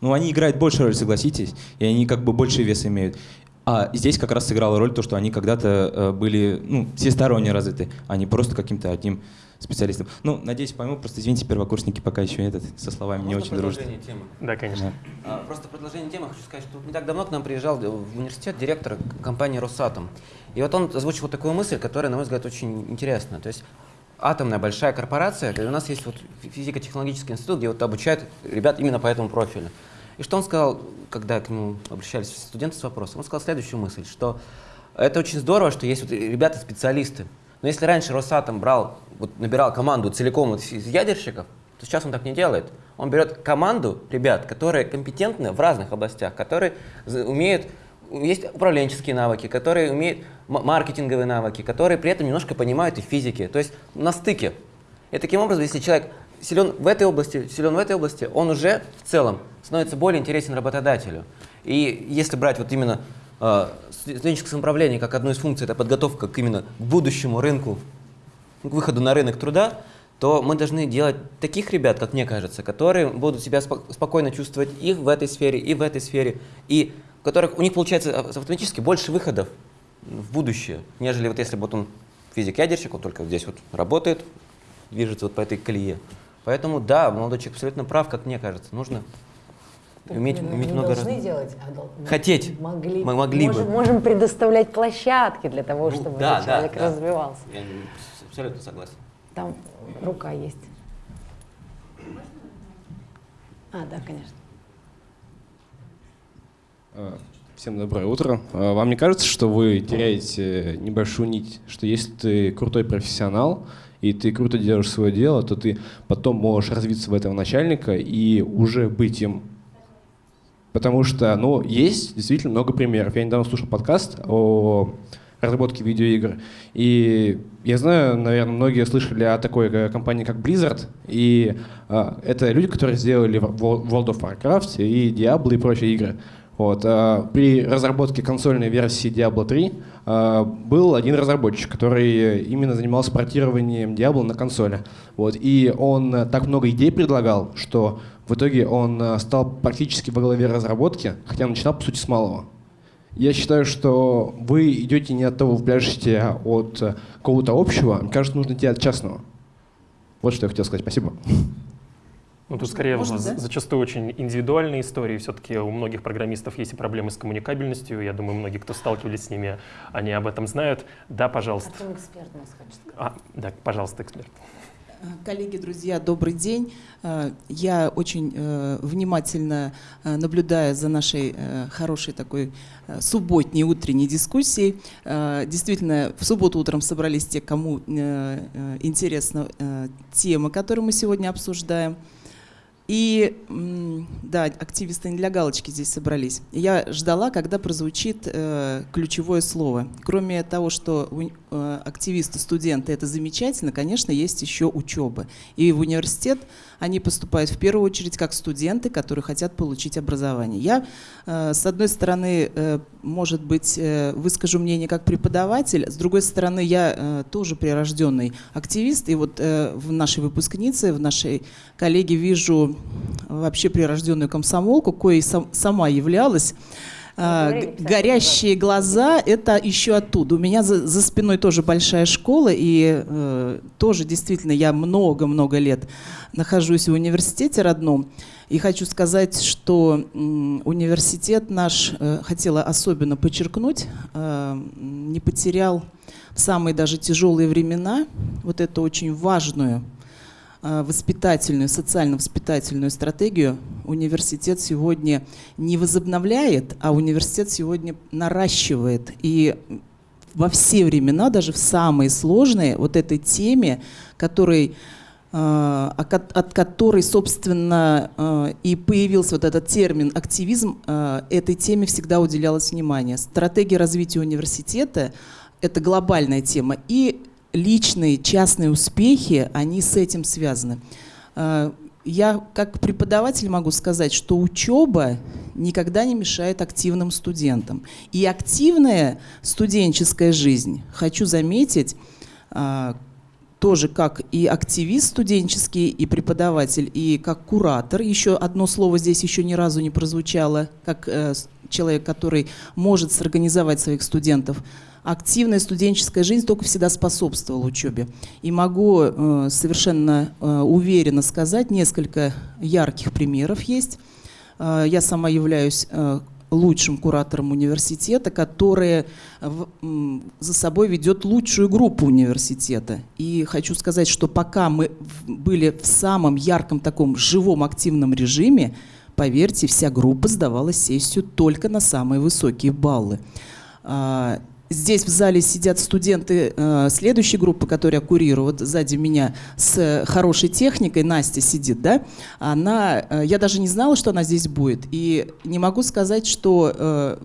ну, они играют больше роль, согласитесь, и они как бы больше вес имеют. А здесь как раз сыграла роль то, что они когда-то э, были ну, всесторонне развиты, а не просто каким-то одним специалистом. Ну, надеюсь, пойму, просто извините, первокурсники пока еще этот со словами Можно не очень дружат. темы? Да, конечно. Да. А, просто продолжение темы хочу сказать, что не так давно к нам приезжал в университет директор компании «Росатом». И вот он озвучил вот такую мысль, которая, на мой взгляд, очень интересна. То есть атомная большая корпорация, у нас есть вот физико-технологический институт, где вот обучают ребят именно по этому профилю. И что он сказал, когда к нему обращались студенты с вопросом? Он сказал следующую мысль, что это очень здорово, что есть вот ребята-специалисты, но если раньше Росатом брал, вот, набирал команду целиком из ядерщиков, то сейчас он так не делает. Он берет команду ребят, которые компетентны в разных областях, которые умеют, есть управленческие навыки, которые умеют маркетинговые навыки, которые при этом немножко понимают и физики. То есть на стыке. И таким образом, если человек силен в этой области, силен в этой области, он уже в целом становится более интересен работодателю. И если брать вот именно э, студенческое самоуправление как одну из функций, это подготовка к именно будущему рынку, к выходу на рынок труда, то мы должны делать таких ребят, как мне кажется, которые будут себя спокойно чувствовать и в этой сфере, и в этой сфере, и у которых у них получается автоматически больше выходов в будущее, нежели вот если бы вот он физик-ядерщик, он только здесь вот работает, движется вот по этой колее. Поэтому да, молодой человек абсолютно прав, как мне кажется, нужно Уметь, мы уметь не много должны раз... делать, а дол... Хотеть. Могли, мы могли можем, бы. Можем предоставлять площадки для того, ну, чтобы да, этот человек да, развивался. Я абсолютно согласен. Там рука есть. А, да, конечно. А, всем доброе утро. А, вам не кажется, что вы теряете небольшую нить, что если ты крутой профессионал, и ты круто делаешь свое дело, то ты потом можешь развиться в этого начальника и уже быть им. Потому что, ну, есть действительно много примеров. Я недавно слушал подкаст о разработке видеоигр. И я знаю, наверное, многие слышали о такой э, компании, как Blizzard. И э, это люди, которые сделали World of Warcraft и Diablo и прочие игры. Вот, э, при разработке консольной версии Diablo 3 э, был один разработчик, который именно занимался портированием Diablo на консоли. Вот, и он так много идей предлагал, что в итоге он э, стал практически во главе разработки, хотя начинал, по сути, с малого. Я считаю, что вы идете не от того, вы пляшете, а от э, какого-то общего. Мне кажется, нужно идти от частного. Вот что я хотел сказать. Спасибо. Ну, тут скорее Можно, да? зачастую очень индивидуальные истории. Все-таки у многих программистов есть и проблемы с коммуникабельностью. Я думаю, многие, кто сталкивались с ними, они об этом знают. Да, пожалуйста. Артем эксперт нас хочет сказать. А, да, пожалуйста, эксперт. Коллеги, друзья, добрый день. Э, Я очень э, внимательно э, наблюдаю за нашей э, хорошей такой э, субботней утренней дискуссией. Э, Действительно, в субботу утром собрались те, кому э, э, интересна э, тема, которую мы сегодня обсуждаем. И да, активисты не для галочки здесь собрались. Я ждала, когда прозвучит э, ключевое слово. Кроме того, что э, активисты, студенты это замечательно, конечно, есть еще учеба. И в университет они поступают в первую очередь как студенты, которые хотят получить образование. Я, э, с одной стороны, э, может быть, э, выскажу мнение как преподаватель, с другой стороны, я тоже прирожденный активист, и вот в нашей выпускнице, в нашей коллеге вижу вообще прирожденную комсомолку, коей сам- сама являлась. А, горящие глаза — это еще оттуда. У меня за, за спиной тоже большая школа, и э, тоже действительно я много-много лет нахожусь в университете родном. И хочу сказать, что м, университет наш, э, хотела особенно подчеркнуть, э, не потерял в самые даже тяжелые времена вот эту очень важную э, воспитательную, социально-воспитательную стратегию университет сегодня не возобновляет, а университет сегодня наращивает. И во все времена, даже в самые сложные, вот этой теме, которой э, от которой, собственно, э, и появился вот этот термин активизм, э, этой теме всегда уделялось внимание. Стратегия развития университета – это глобальная тема, и личные, частные успехи, они с этим связаны. Э, Я как преподаватель могу сказать, что учеба никогда не мешает активным студентам. И активная студенческая жизнь, хочу заметить, а, тоже как и активист студенческий, и преподаватель, и как куратор. Еще одно слово здесь еще ни разу не прозвучало, как э, человек, который может сорганизовать своих студентов. Активная студенческая жизнь только всегда способствовала учебе. И могу э, совершенно э, уверенно сказать, несколько ярких примеров есть. Э, я сама являюсь э, лучшим куратором университета, который за собой ведет лучшую группу университета. И хочу сказать, что пока мы были в самом ярком таком живом активном режиме, поверьте, вся группа сдавала сессию только на самые высокие баллы. Здесь в зале сидят студенты э, следующей группы, которые я курирую. Вот сзади меня с хорошей техникой Настя сидит, да? Она, э, я даже не знала, что она здесь будет. И не могу сказать, что э,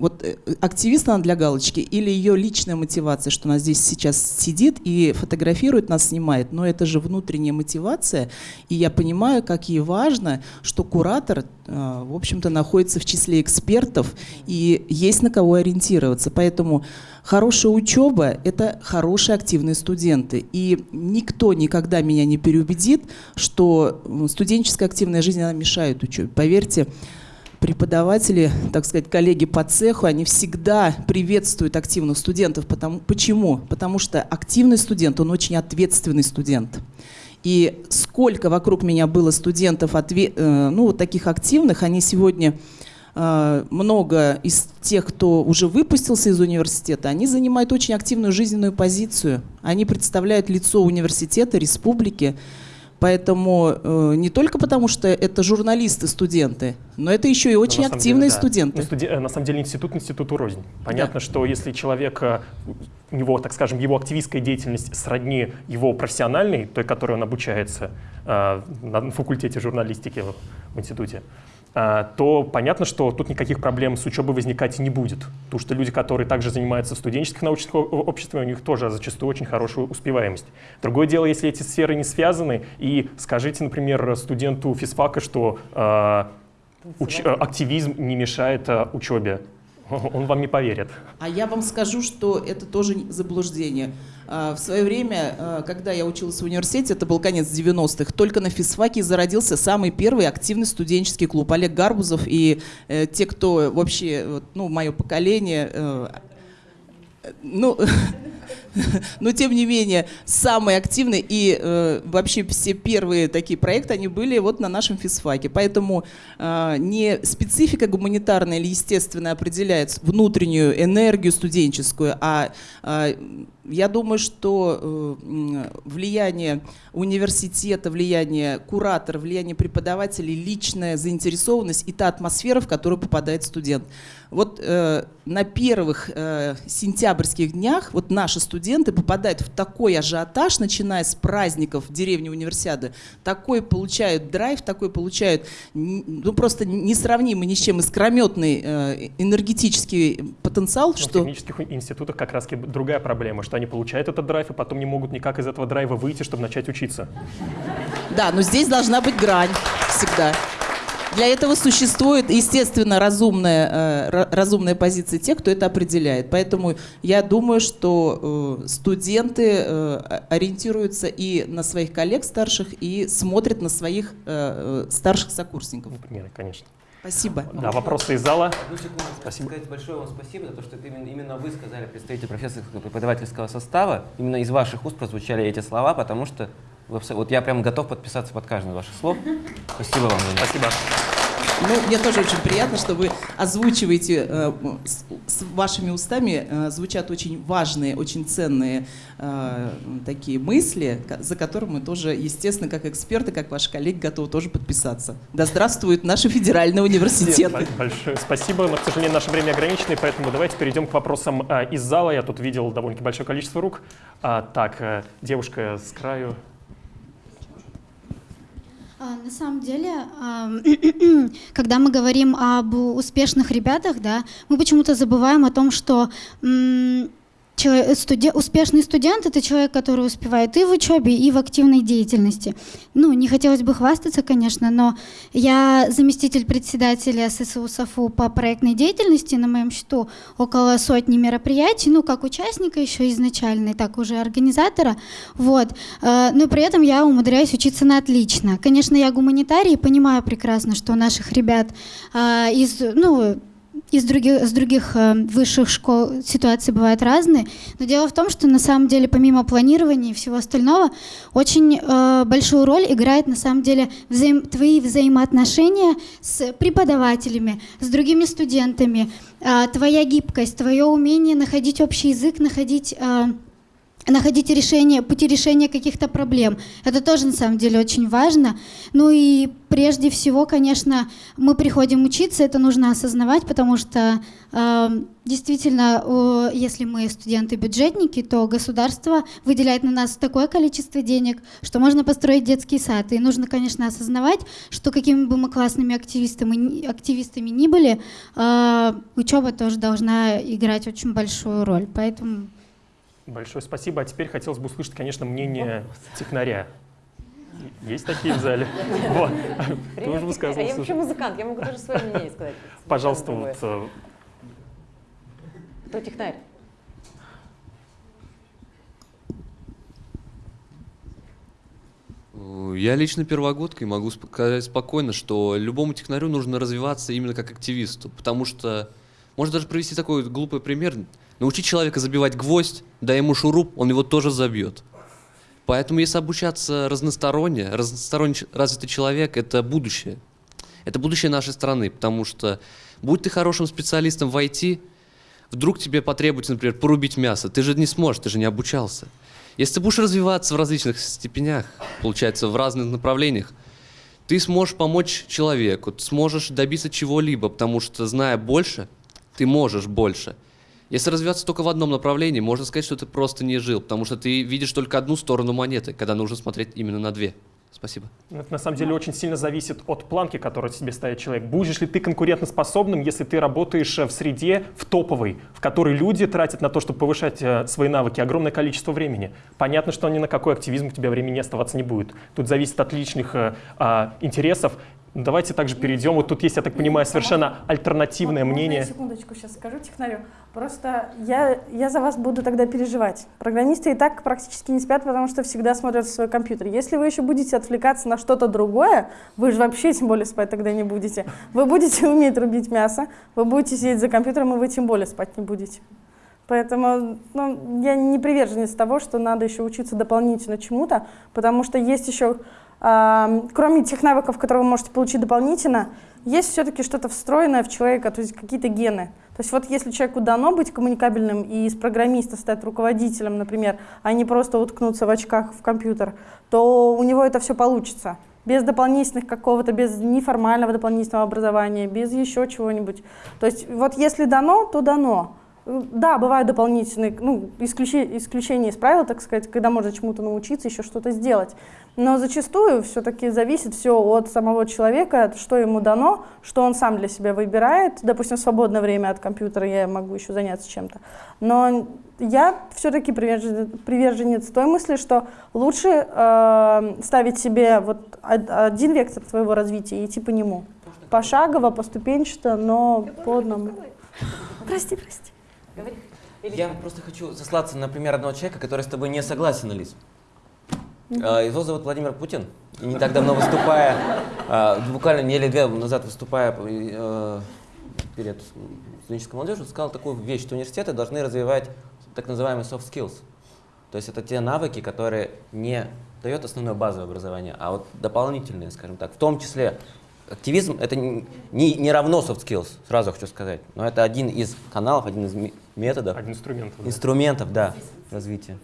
вот э, активист она для галочки или ее личная мотивация, что она здесь сейчас сидит и фотографирует нас, снимает. Но это же внутренняя мотивация. И я понимаю, как ей важно, что куратор, э, в общем-то, находится в числе экспертов и есть на кого ориентироваться. Поэтому хорошая учеба – это хорошие активные студенты. И никто никогда меня не переубедит, что студенческая активная жизнь она мешает учебе. Поверьте, преподаватели, так сказать, коллеги по цеху, они всегда приветствуют активных студентов. Потому, почему? Потому что активный студент, он очень ответственный студент. И сколько вокруг меня было студентов, э, ну, таких активных, они сегодня много из тех, кто уже выпустился из университета, они занимают очень активную жизненную позицию. Они представляют лицо университета, республики. Поэтому э, не только потому, что это журналисты, студенты, но это еще и Но очень активные деле, да. студенты. Ну, студе- э, на самом деле институт институту рознь. Понятно, что если человек, э, у него, так скажем, его активистская деятельность сродни его профессиональной, той, которой он обучается э, на факультете журналистики в- институте, то понятно, что тут никаких проблем с учебой возникать не будет. Потому что люди, которые также занимаются в студенческих научных обществах, у них тоже зачастую очень хорошая успеваемость. Другое дело, если эти сферы не связаны, и скажите, например, студенту физфака, что э, уч- активизм не мешает э, учебе. (laughs) Он вам не поверит. А я вам скажу, что это тоже заблуждение. А, в свое время, а, когда я училась в университете, это был конец 90-х, только на физфаке зародился самый первый активный студенческий клуб. Олег Гарбузов и э, те, кто вообще, ну, мое поколение, э, ну, (laughs) (laughs) но тем не менее самые активные и э, вообще все первые такие проекты, они были вот на нашем физфаке. Поэтому э, не специфика гуманитарная или естественная определяет внутреннюю энергию студенческую, а э, я думаю, что э, влияние университета, влияние куратора, влияние преподавателей, личная заинтересованность и та атмосфера, в которую попадает студент. Вот э, на первых э, сентябрьских днях вот наши студенты попадают в такой ажиотаж, начиная с праздников в деревне Универсиады, такой получают драйв, такой получают ну, просто несравнимый ни с чем искрометный э, энергетический потенциал. Что... В технических институтах как раз другая проблема, что они получают этот драйв, и потом не могут никак из этого драйва выйти, чтобы начать учиться. Да, но здесь должна быть грань всегда. Для этого существует, естественно, разумная, э, разумная позиция тех, кто это определяет. Поэтому я думаю, что э, студенты э, ориентируются и на своих коллег старших, и смотрят на своих старших сокурсников. Например, конечно. Спасибо. Да, вопросы из зала. Одну секунду. Спасибо. Сказать большое вам спасибо за то, что именно, именно вы сказали, представитель профессорского преподавательского состава, именно из ваших уст прозвучали эти слова, потому что вы, вот я прям готов подписаться под каждое ваше слово. Спасибо вам. Спасибо. Ну, мне тоже очень приятно, что вы озвучиваете, э, с, с вашими устами э, звучат очень важные, очень ценные э, такие мысли, за которыми мы тоже, естественно, как эксперты, как ваши коллеги, готовы тоже подписаться. Да здравствует наши федеральные университеты. Большое спасибо, но, к сожалению, наше время ограничено, поэтому давайте перейдем к вопросам э, из зала. Я тут видел довольно большое количество рук. А, так, э, девушка с краю. А, на самом деле, (clears throat) когда мы говорим об успешных ребятах, да, мы почему-то забываем о том, что студент, успешный студент — это человек, который успевает и в учебе, и в активной деятельности. Ну, не хотелось бы хвастаться, конечно, но я заместитель председателя ССУ САФУ по проектной деятельности, на моем счету около сотни мероприятий, ну, как участника еще изначально, так уже организатора, вот. Э, но при этом я умудряюсь учиться на отлично. Конечно, я гуманитарий и понимаю прекрасно, что у наших ребят э, из, ну, из других, с других э, высших школ ситуации бывают разные. Но дело в том, что на самом деле помимо планирования и всего остального, очень э, большую роль играет на самом деле взаим, твои взаимоотношения с преподавателями, с другими студентами, э, твоя гибкость, твое умение находить общий язык, находить... Э, находить решение, пути решения каких-то проблем. Это тоже на самом деле очень важно. Ну и прежде всего, конечно, мы приходим учиться, это нужно осознавать, потому что э, действительно, э, если мы студенты-бюджетники, то государство выделяет на нас такое количество денег, что можно построить детский сад. И нужно, конечно, осознавать, что какими бы мы классными активистами, активистами ни были, э, учеба тоже должна играть очень большую роль. Поэтому Большое спасибо. А теперь хотелось бы услышать, конечно, мнение технаря. Есть такие в зале? Вот. Ты уже высказывался. А я вообще музыкант, я могу тоже свое мнение сказать. Пожалуйста, вот. Э, Кто технарь? Я лично первогодка и могу сказать спокойно, что любому технарю нужно развиваться именно как активисту, потому что, можно даже привести такой глупый пример, Научи человека забивать гвоздь, дай ему шуруп, он его тоже забьет. Поэтому если обучаться разносторонне, разносторонне развитый человек — это будущее. Это будущее нашей страны, потому что будь ты хорошим специалистом в IT, вдруг тебе потребуется, например, порубить мясо, ты же не сможешь, ты же не обучался. Если ты будешь развиваться в различных степенях, получается, в разных направлениях, ты сможешь помочь человеку, ты сможешь добиться чего-либо, потому что, зная больше, ты можешь больше – если развиваться только в одном направлении, можно сказать, что ты просто не жил, потому что ты видишь только одну сторону монеты, когда нужно смотреть именно на две. Спасибо. Это на самом деле очень сильно зависит от планки, которую себе ставит человек. Будешь ли ты конкурентоспособным, если ты работаешь в среде, в топовой, в которой люди тратят на то, чтобы повышать э, свои навыки, огромное количество времени. Понятно, что ни на какой активизм у тебя времени оставаться не будет. Тут зависит от личных э, э, интересов Давайте также перейдем. Вот тут есть, я так понимаю, совершенно альтернативное мнение. секундочку сейчас скажу технарю. Просто я, я за вас буду тогда переживать. Программисты и так практически не спят, потому что всегда смотрят в свой компьютер. Если вы еще будете отвлекаться на что-то другое, вы же вообще тем более спать тогда не будете. Вы будете (laughs) уметь рубить мясо, вы будете сидеть за компьютером, и вы тем более спать не будете. Поэтому ну, я не приверженец того, что надо еще учиться дополнительно чему-то, потому что есть еще, а, кроме тех навыков, которые вы можете получить дополнительно, есть все-таки что-то встроенное в человека, то есть какие-то гены. То есть вот если человеку дано быть коммуникабельным и из программиста стать руководителем, например, а не просто уткнуться в очках в компьютер, то у него это все получится. Без дополнительных какого-то, без неформального дополнительного образования, без еще чего-нибудь. То есть вот если дано, то дано. Да, бывают дополнительные, ну, исключи- исключения из правил, так сказать, когда можно чему-то научиться, еще что-то сделать. Но зачастую все-таки зависит все от самого человека, что ему дано, что он сам для себя выбирает. Допустим, в свободное время от компьютера я могу еще заняться чем-то. Но я все-таки приверженец, той мысли, что лучше э, ставить себе вот од- один вектор своего развития и идти по нему. Пошагово, поступенчато, но по одному. Прости, прости. Я просто хочу сослаться на пример одного человека, который с тобой не согласен, Алис. А, Его зовут Владимир Путин. И не так давно выступая, а, буквально неделю две назад выступая э, перед студенческой молодежью, сказал такую вещь, что университеты должны развивать так называемые soft skills. То есть это те навыки, которые не дает основное базовое образование, а вот дополнительные, скажем так. В том числе активизм это не, не, не равно soft skills, сразу хочу сказать. Но это один из каналов, один из ме- методов. Один инструмент. да. Инструментов, да, развития.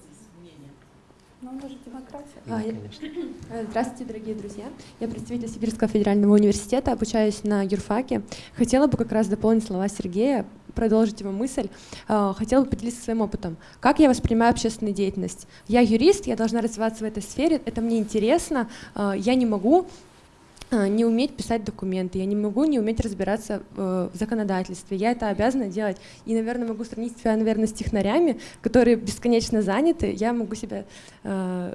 Даже демократия. А, я- (clears throat) Здравствуйте, дорогие друзья. Я представитель Сибирского федерального университета, обучаюсь на юрфаке. Хотела бы как раз дополнить слова Сергея, продолжить его мысль. Э, Хотела бы поделиться своим опытом. Как я воспринимаю общественную деятельность? Я юрист, я должна развиваться в этой сфере, это мне интересно. Э, Я не могу не уметь писать документы, я не могу не уметь разбираться э, в законодательстве. Я это обязана делать. И, наверное, могу сравнить себя, наверное, с технарями, которые бесконечно заняты. Я могу себя э,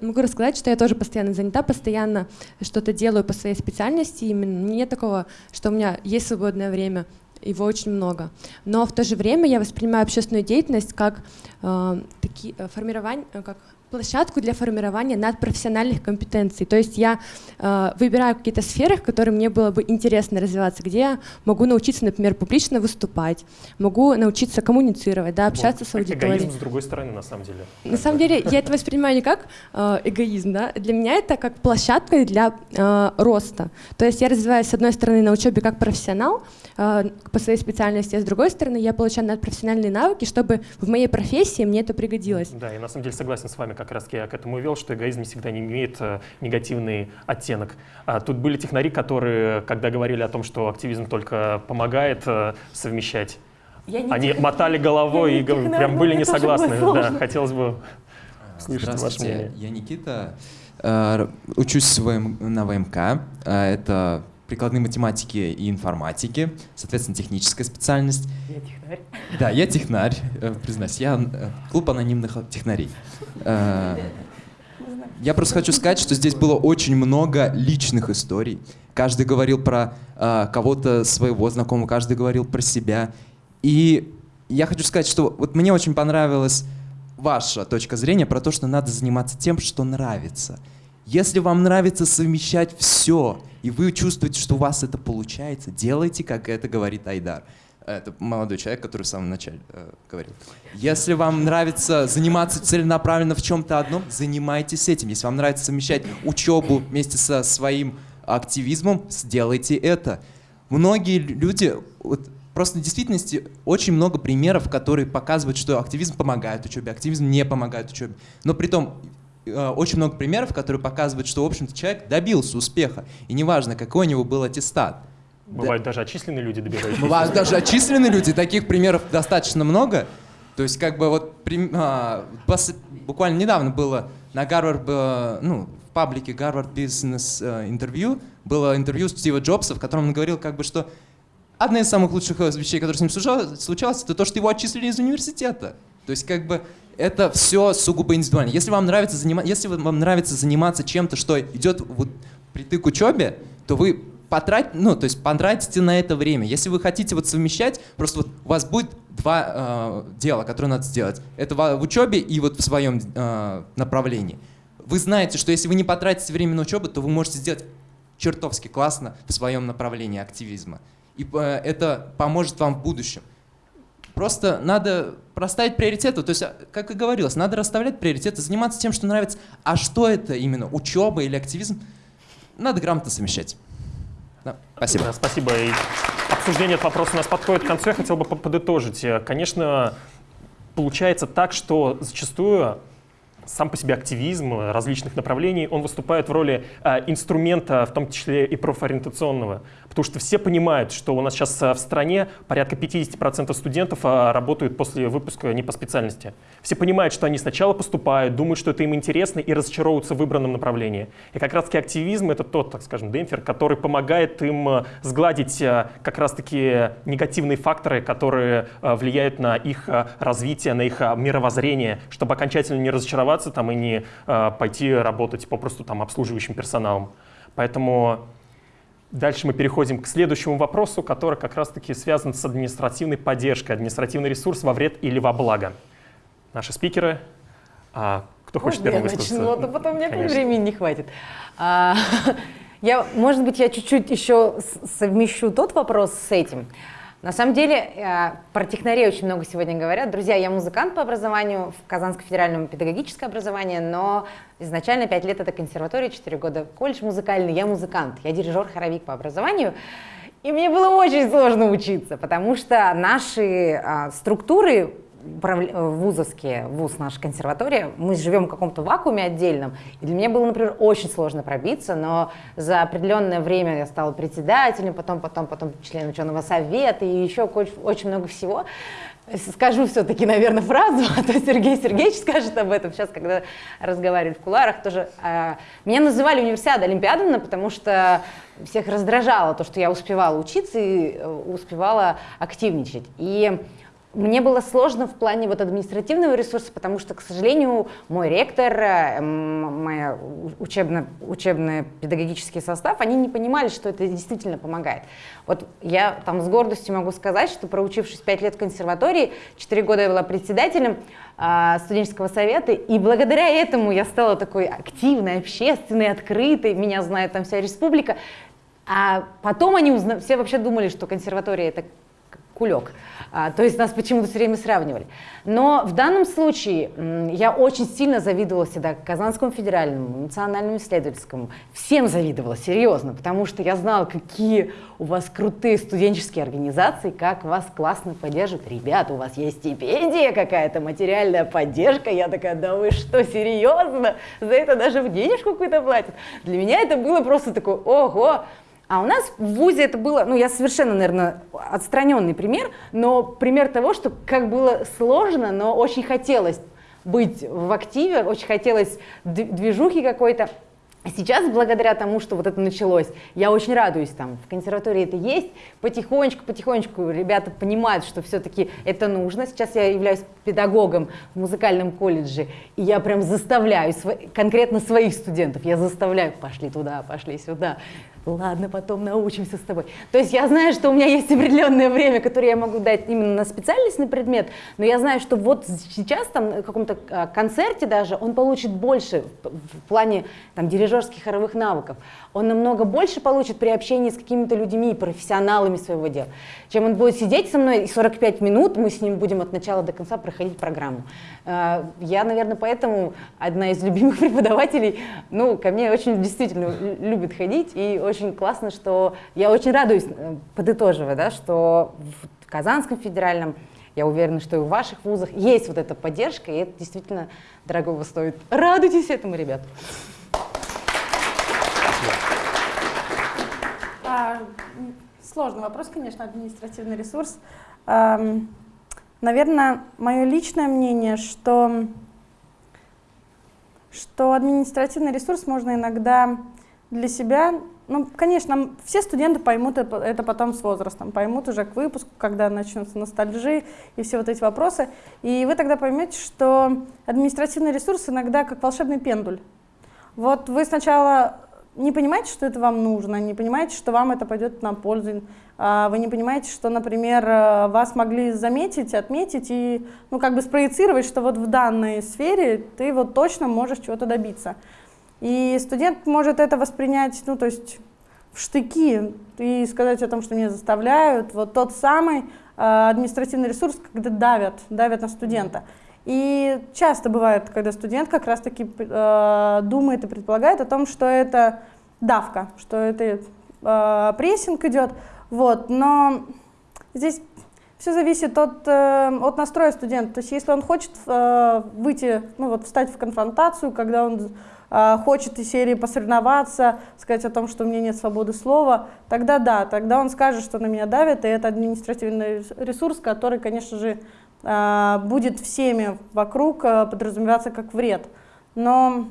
могу рассказать, что я тоже постоянно занята, постоянно что-то делаю по своей специальности. Именно нет такого, что у меня есть свободное время, его очень много. Но в то же время я воспринимаю общественную деятельность как э, таки, э, формирование, как площадку для формирования надпрофессиональных компетенций. То есть я э, выбираю какие-то сферы, в которые мне было бы интересно развиваться, где я могу научиться, например, публично выступать, могу научиться коммуницировать, да, общаться с Вот, аудиторией. Эгоизм с другой стороны, на самом деле. На самом деле я это воспринимаю не как э, эгоизм, да, для меня это как площадка для э, роста. То есть я развиваюсь с одной стороны на учебе как профессионал э, по своей специальности, а с другой стороны я получаю надпрофессиональные навыки, чтобы в моей профессии мне это пригодилось. Да, я на самом деле согласен с вами, как раз я к этому вел, что эгоизм всегда не имеет э, негативный оттенок. А тут были технари, которые, когда говорили о том, что активизм только помогает э, совмещать, Я не они тех- мотали головой я и не технарь, прям были не согласны. Да, хотелось бы слышать ваше Здравствуйте, мнение. я Никита. Э, Учусь на ВМК. Это прикладные математики и информатики, соответственно, техническая специальность. Технарь. Да, я технарь, э, признаюсь. Я э, клуб анонимных технарей. Э, Я просто хочу сказать, что здесь было очень много личных историй. Каждый говорил про э, кого-то своего знакомого, каждый говорил про себя. И я хочу сказать, что вот мне очень понравилась ваша точка зрения про то, что надо заниматься тем, что нравится. Если вам нравится совмещать все, и вы чувствуете, что у вас это получается, делайте, как это говорит Айдар. Это молодой человек, который в самом начале э, говорил. Если вам нравится заниматься целенаправленно в чем-то одном, занимайтесь этим. Если вам нравится совмещать учебу вместе со своим активизмом, сделайте это. Многие люди, вот, просто в действительности очень много примеров, которые показывают, что активизм помогает учебе, активизм не помогает учебе. Но при том э, очень много примеров, которые показывают, что, в общем-то, человек добился успеха. И неважно, какой у него был аттестат. Бывают даже отчисленные люди, добирающиеся. Бывают даже отчисленные люди, таких примеров достаточно много. То есть, как бы вот а, буквально недавно было на Гарвард, э, ну, в паблике Гарвард Бизнес э, интервью, было интервью Стива Джобса, в котором он говорил, как бы, что одна из самых лучших э, вещей, которые с ним случалось, это то, что его отчислили из университета. То есть, как бы, это все сугубо индивидуально. Если вам нравится, занима... Если вам нравится заниматься чем-то, что идет вот притык к учебе, то вы потрать, ну, то есть потратите на это время. Если вы хотите вот совмещать, просто вот у вас будет два э, дела, которые надо сделать. Это в, учебе и вот в своем э, направлении. Вы знаете, что если вы не потратите время на учебу, то вы можете сделать чертовски классно в своем направлении активизма. И э, это поможет вам в будущем. Просто надо проставить приоритеты. То есть, а, как и говорилось, надо расставлять приоритеты, заниматься тем, что нравится. А что это именно, учеба или активизм? Надо грамотно совмещать. Да, спасибо. Да, спасибо. И обсуждение этого вопроса у нас подходит к концу. Я хотел бы подытожить. Конечно, получается так, что зачастую сам по себе активизм различных направлений, он выступает в роли э, инструмента, в том числе и профориентационного. Потому что все понимают, что у нас сейчас в стране порядка 50% студентов э, работают после выпуска не по специальности. Все понимают, что они сначала поступают, думают, что это им интересно и разочаровываются в выбранном направлении. И как раз-таки активизм — это тот, так скажем, демпфер, который помогает им сгладить как раз-таки негативные факторы, которые влияют на их развитие, на их мировоззрение, чтобы окончательно не разочароваться оставаться там и не э, пойти работать попросту там обслуживающим персоналом. Поэтому дальше мы переходим к следующему вопросу, который как раз-таки связан с административной поддержкой, административный ресурс во вред или во благо. Наши спикеры, а, кто хочет Можно первым я высказаться? начну, а то потом мне времени не хватит. А, (laughs) я, может быть, я чуть-чуть еще совмещу тот вопрос с этим. На самом деле, э, про технарей очень много сегодня говорят. Друзья, я музыкант по образованию, в Казанском федеральном педагогическое образование, но изначально 5 лет это консерватория, 4 года колледж музыкальный, я музыкант, я дирижер-хоровик по образованию. И мне было очень сложно учиться, потому что наши а, структуры вузовские, вуз наша консерватория, мы живем в каком-то вакууме отдельном, и для меня было, например, очень сложно пробиться, но за определенное время я стала председателем, потом, потом, потом членом ученого совета и еще очень, много всего. Скажу все-таки, наверное, фразу, а то Сергей Сергеевич скажет об этом сейчас, когда разговаривает в куларах тоже. А, меня называли универсиада Олимпиадовна, потому что всех раздражало то, что я успевала учиться и э, успевала активничать. И мне было сложно в плане вот административного ресурса, потому что, к сожалению, мой ректор, э, мой учебно, учебный педагогический состав, они не понимали, что это действительно помогает. Вот я там с гордостью могу сказать, что проучившись 5 лет в консерватории, 4 года я была председателем э, студенческого совета, и благодаря этому я стала такой активной, общественной, открытой, меня знает там вся республика. А потом они узна... все вообще думали, что консерватория это кулек. А, то есть нас почему-то все время сравнивали. Но в данном случае я очень сильно завидовала всегда Казанскому федеральному, национальному исследовательскому. Всем завидовала, серьезно, потому что я знала, какие у вас крутые студенческие организации, как вас классно поддерживают. Ребята, у вас есть стипендия какая-то, материальная поддержка. Я такая, да вы что, серьезно? За это даже в денежку какую-то платят. Для меня это было просто такое, ого, а у нас в ВУЗе это было, ну я совершенно, наверное, отстраненный пример, но пример того, что как было сложно, но очень хотелось быть в активе, очень хотелось движухи какой-то. Сейчас, благодаря тому, что вот это началось, я очень радуюсь, там, в консерватории это есть, потихонечку, потихонечку ребята понимают, что все-таки это нужно. Сейчас я являюсь педагогом в музыкальном колледже, и я прям заставляю, конкретно своих студентов, я заставляю, пошли туда, пошли сюда, ладно, потом научимся с тобой. То есть я знаю, что у меня есть определенное время, которое я могу дать именно на специальностный предмет, но я знаю, что вот сейчас там на каком-то а, концерте даже он получит больше в плане там дирижерских хоровых навыков. Он намного больше получит при общении с какими-то людьми, профессионалами своего дела, чем он будет сидеть со мной и 45 минут мы с ним будем от начала до конца проходить программу. А, я, наверное, поэтому одна из любимых (laughs) преподавателей, ну, ко мне очень действительно любит ходить и очень классно, что я очень радуюсь, э, подытоживая, да, что в Казанском федеральном, я уверена, что и в ваших вузах есть вот эта поддержка, и это действительно дорогого стоит. Радуйтесь этому, ребят. А, сложный вопрос, конечно, административный ресурс. А, наверное, мое личное мнение, что, что административный ресурс можно иногда для себя ну, конечно, все студенты поймут это потом с возрастом, поймут уже к выпуску, когда начнутся ностальжи и все вот эти вопросы. И вы тогда поймете, что административный ресурс иногда как волшебный пендуль. Вот вы сначала не понимаете, что это вам нужно, не понимаете, что вам это пойдет на пользу, а, вы не понимаете, что, например, э, вас могли заметить, отметить и, ну, как бы спроецировать, что вот в данной сфере ты вот точно можешь чего-то добиться. И студент может это воспринять, ну, то есть в штыки и сказать о том, что меня заставляют. Вот тот самый э, административный ресурс, когда давят, давят на студента. И часто бывает, когда студент как раз-таки э, думает и предполагает о том, что это давка, что это э, прессинг идет. Вот, но здесь все зависит от, э, от настроя студента. То есть если он хочет э, выйти, ну вот встать в конфронтацию, когда он э, хочет из серии посоревноваться, сказать о том, что у меня нет свободы слова, тогда да, тогда он скажет, что на меня давит, и это административный ресурс, который, конечно же, будет всеми вокруг э, подразумеваться как вред. Но,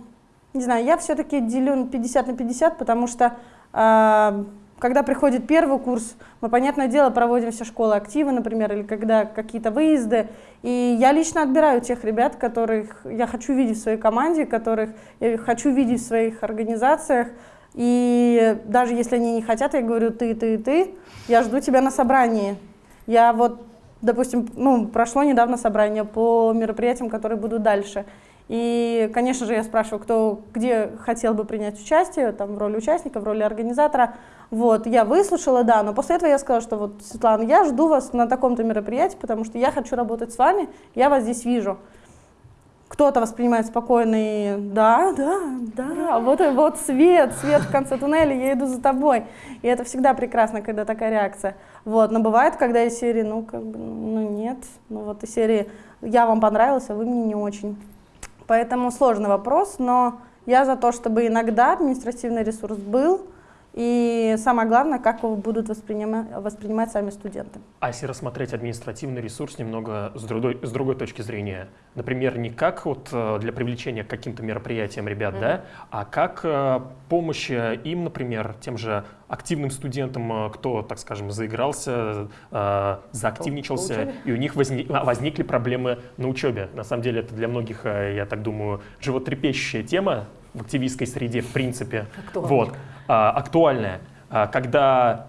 не знаю, я все-таки делю 50 на 50, потому что э, когда приходит первый курс, мы, понятное дело, проводим все школы активы, например, или когда какие-то выезды, и я лично отбираю тех ребят, которых я хочу видеть в своей команде, которых я хочу видеть в своих организациях, и даже если они не хотят, я говорю, ты, ты, ты, я жду тебя на собрании. Я вот, допустим, ну, прошло недавно собрание по мероприятиям, которые будут дальше. И, конечно же, я спрашиваю, кто где хотел бы принять участие, там, в роли участника, в роли организатора. Вот, я выслушала, да, но после этого я сказала, что вот, Светлана, я жду вас на таком-то мероприятии, потому что я хочу работать с вами, я вас здесь вижу. Кто-то воспринимает спокойно и да, да, да, вот, вот свет, свет в конце туннеля, я иду за тобой. И это всегда прекрасно, когда такая реакция. Вот, но бывает, когда из серии, ну, как бы, ну, нет, ну, вот из серии, я вам понравился, вы мне не очень. Поэтому сложный вопрос, но я за то, чтобы иногда административный ресурс был, и самое главное, как его будут воспринимать, воспринимать сами студенты. А если рассмотреть административный ресурс немного с другой, с другой точки зрения, например, не как вот э, для привлечения к каким-то мероприятиям ребят, mm-hmm. да, а как э, помощь им, например, тем же активным студентам, э, кто, так скажем, заигрался, заактивничался, и у них возник, а, возникли проблемы на учебе. На самом деле это для многих, я так думаю, животрепещущая тема, в активистской среде в принципе. Актуальная. Вот, а, актуальная. А, когда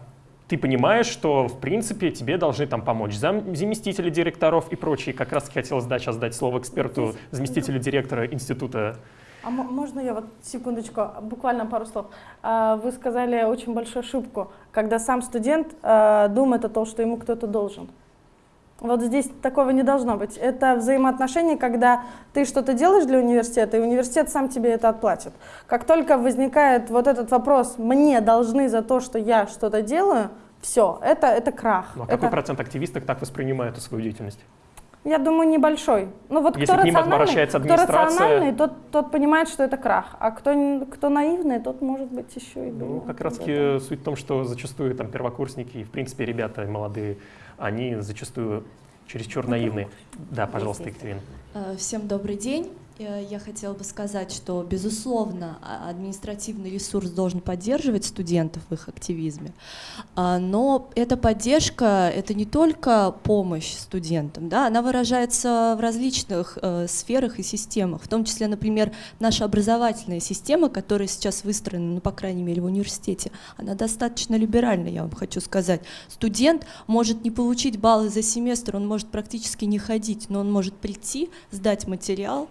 ты понимаешь, что, в принципе, тебе должны там помочь зам заместители директоров и прочие. Как раз хотелось да, сейчас дать слово эксперту, заместителю директора института. А можно я вот секундочку, буквально пару слов? А, вы сказали очень большую ошибку, когда сам студент а, думает о том, что ему кто-то должен. Вот здесь такого не должно быть. Это взаимоотношения, когда ты что-то делаешь для университета, и университет сам тебе это отплатит. Как только возникает вот этот вопрос, мне должны за то, что я что-то делаю, все, это, это крах. Ну, а это... какой процент активистов так воспринимает эту свою деятельность? Я думаю, небольшой. Ну вот Если кто к ним обращается администрация... Кто рациональный, тот, тот понимает, что это крах. А кто, кто наивный, тот может быть еще и Ну, как раз таки суть в том, что зачастую там первокурсники в принципе, ребята молодые, они зачастую чересчур наивны. Да, пожалуйста, Екатерина. Э, всем добрый день. Э, я хотела бы сказать, что, безусловно, а, административный ресурс должен поддерживать студентов в их активизме, а, но эта поддержка — это не только помощь студентам, да, она выражается в различных э, сферах и системах, в том числе, например, наша образовательная система, которая сейчас выстроена, ну, по крайней мере, в университете, она достаточно либеральна, я вам хочу сказать. Студент может не получить баллы за семестр, он может практически не ходить, но он может прийти, сдать материал,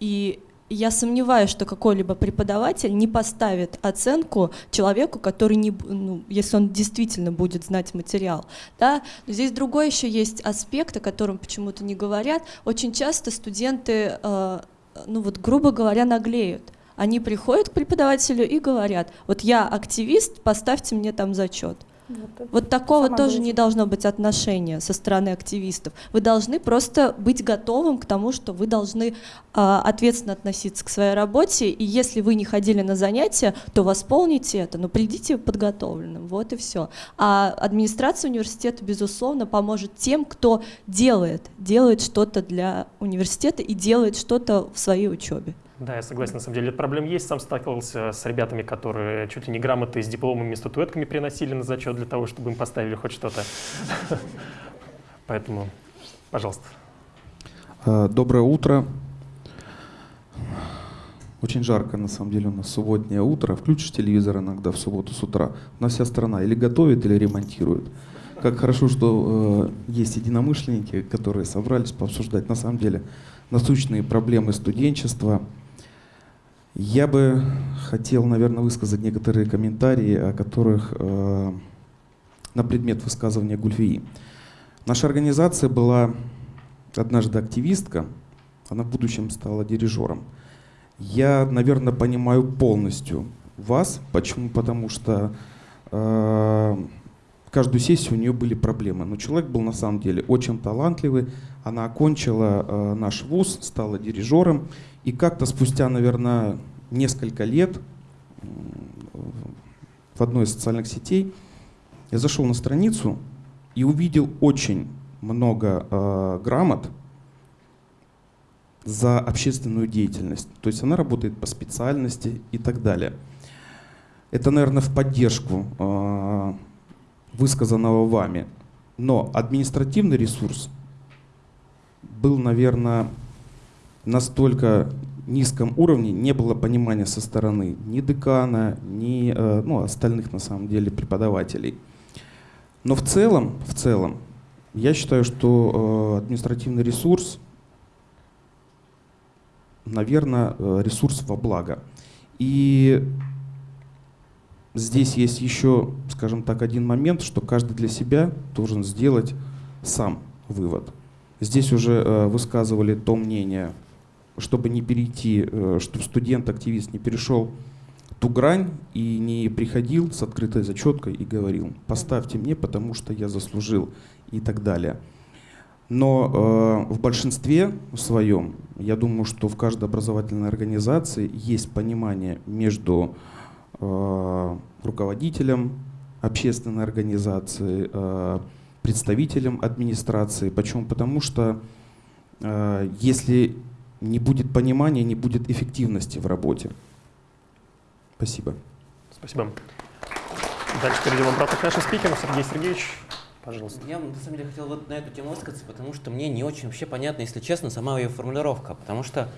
и я сомневаюсь, что какой-либо преподаватель не поставит оценку человеку, который не, ну, если он действительно будет знать материал. Да? Но здесь другой еще есть аспект, о котором почему-то не говорят. Очень часто студенты, э, ну вот грубо говоря, наглеют. Они приходят к преподавателю и говорят, вот я активист, поставьте мне там зачет. Вот, вот такого тоже не должно быть отношения со стороны активистов. Вы должны просто быть готовым к тому, что вы должны э, ответственно относиться к своей работе, и если вы не ходили на занятия, то восполните это, но придите подготовленным, вот и все. А администрация университета, безусловно, поможет тем, кто делает, делает что-то для университета и делает что-то в своей учебе. Да, я согласен, на самом деле, проблем есть. Сам сталкивался с ребятами, которые чуть ли не грамоты с дипломами статуэтками приносили на зачет для того, чтобы им поставили хоть что-то. (laughs) Поэтому, пожалуйста. А, доброе утро. Очень жарко, на самом деле, у нас субботнее утро. Включишь телевизор иногда в субботу с утра. У нас вся страна или готовит, или ремонтирует. Как хорошо, что э, есть единомышленники, которые собрались пообсуждать на самом деле насущные проблемы студенчества. Я бы хотел, наверное, высказать некоторые комментарии, о которых э, на предмет высказывания Гульфии. Наша организация была однажды активистка, она в будущем стала дирижером. Я, наверное, понимаю полностью вас. Почему? Потому что э, каждую сессию у нее были проблемы. Но человек был на самом деле очень талантливый. Она окончила э, наш вуз, стала дирижером. И как-то спустя, наверное, несколько лет в одной из социальных сетей я зашел на страницу и увидел очень много э, грамот за общественную деятельность. То есть она работает по специальности и так далее. Это, наверное, в поддержку э, высказанного вами. Но административный ресурс был, наверное, настолько низком уровне, не было понимания со стороны ни декана, ни э, ну, остальных, на самом деле, преподавателей. Но в целом, в целом, я считаю, что э, административный ресурс, наверное, э, ресурс во благо. И здесь есть еще, скажем так, один момент, что каждый для себя должен сделать сам вывод. Здесь уже высказывали то мнение, чтобы не перейти, э, чтобы студент-активист не перешел ту грань и не приходил с открытой зачеткой и говорил, поставьте мне, потому что я заслужил и так далее. Но э, в большинстве своем, я думаю, что в каждой образовательной организации есть понимание между э, руководителем общественной организации, э, представителем администрации. Почему? Потому что э, если не будет понимания, не будет эффективности в работе. Спасибо. Спасибо. Дальше перейдем обратно к нашим спикерам. Сергей Сергеевич, пожалуйста. Я на самом деле хотел вот на эту тему высказаться, потому что мне не очень вообще понятна, если честно, сама ее формулировка. Потому что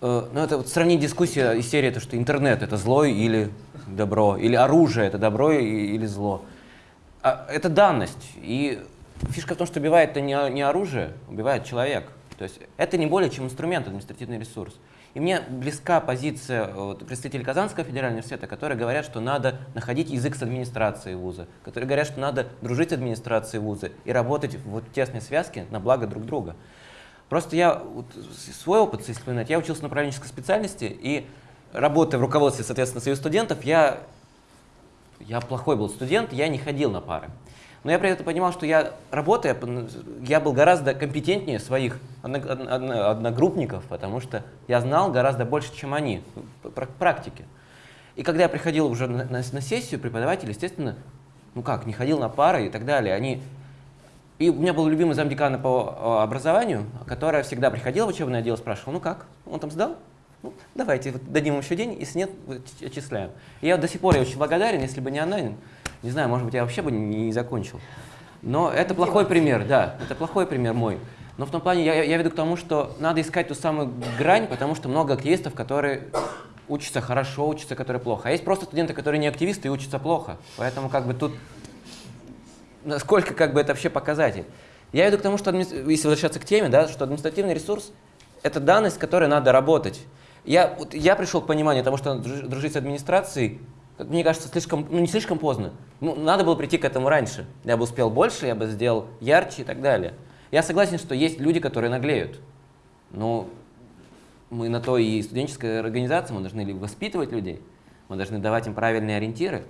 э, ну, это вот сравнить дискуссия из серии, то, что интернет это зло или добро, или оружие это добро или зло. А, это данность. И фишка в том, что убивает это не, не оружие, убивает человек. То есть это не более чем инструмент, административный ресурс. И мне близка позиция вот, представителей Казанского федерального университета, которые говорят, что надо находить язык с администрацией вуза, которые говорят, что надо дружить с администрацией вуза и работать в вот тесной связке на благо друг друга. Просто я вот, свой опыт, если вспоминать, я учился на управленческой специальности, и работая в руководстве, соответственно, своих студентов, я, я плохой был студент, я не ходил на пары. Но я при этом понимал, что я, работая, я был гораздо компетентнее своих одногруппников, потому что я знал гораздо больше, чем они, практики. И когда я приходил уже на, на, на сессию, преподаватель, естественно, ну как, не ходил на пары и так далее. Они... И у меня был любимый замдекана по образованию, которая всегда приходила в учебное отдел, спрашивала, ну как, он там сдал? Ну, давайте вот, дадим ему еще день, если нет, отчисляем. И я до сих пор я очень благодарен, если бы не она, не знаю, может быть, я вообще бы не, не закончил. Но это плохой пример, да, это плохой пример мой. Но в том плане я, я веду к тому, что надо искать ту самую грань, потому что много активистов, которые учатся хорошо, учатся, которые плохо. А есть просто студенты, которые не активисты и учатся плохо. Поэтому как бы тут насколько как бы это вообще показатель. Я веду к тому, что если возвращаться к теме, да, что административный ресурс – это данность, с которой надо работать. Я, вот, я пришел к пониманию того, что дружить с администрацией мне кажется, слишком, ну не слишком поздно. Ну, надо было прийти к этому раньше. Я бы успел больше, я бы сделал ярче и так далее. Я согласен, что есть люди, которые наглеют. Но мы на то и студенческая организация, мы должны воспитывать людей, мы должны давать им правильные ориентиры.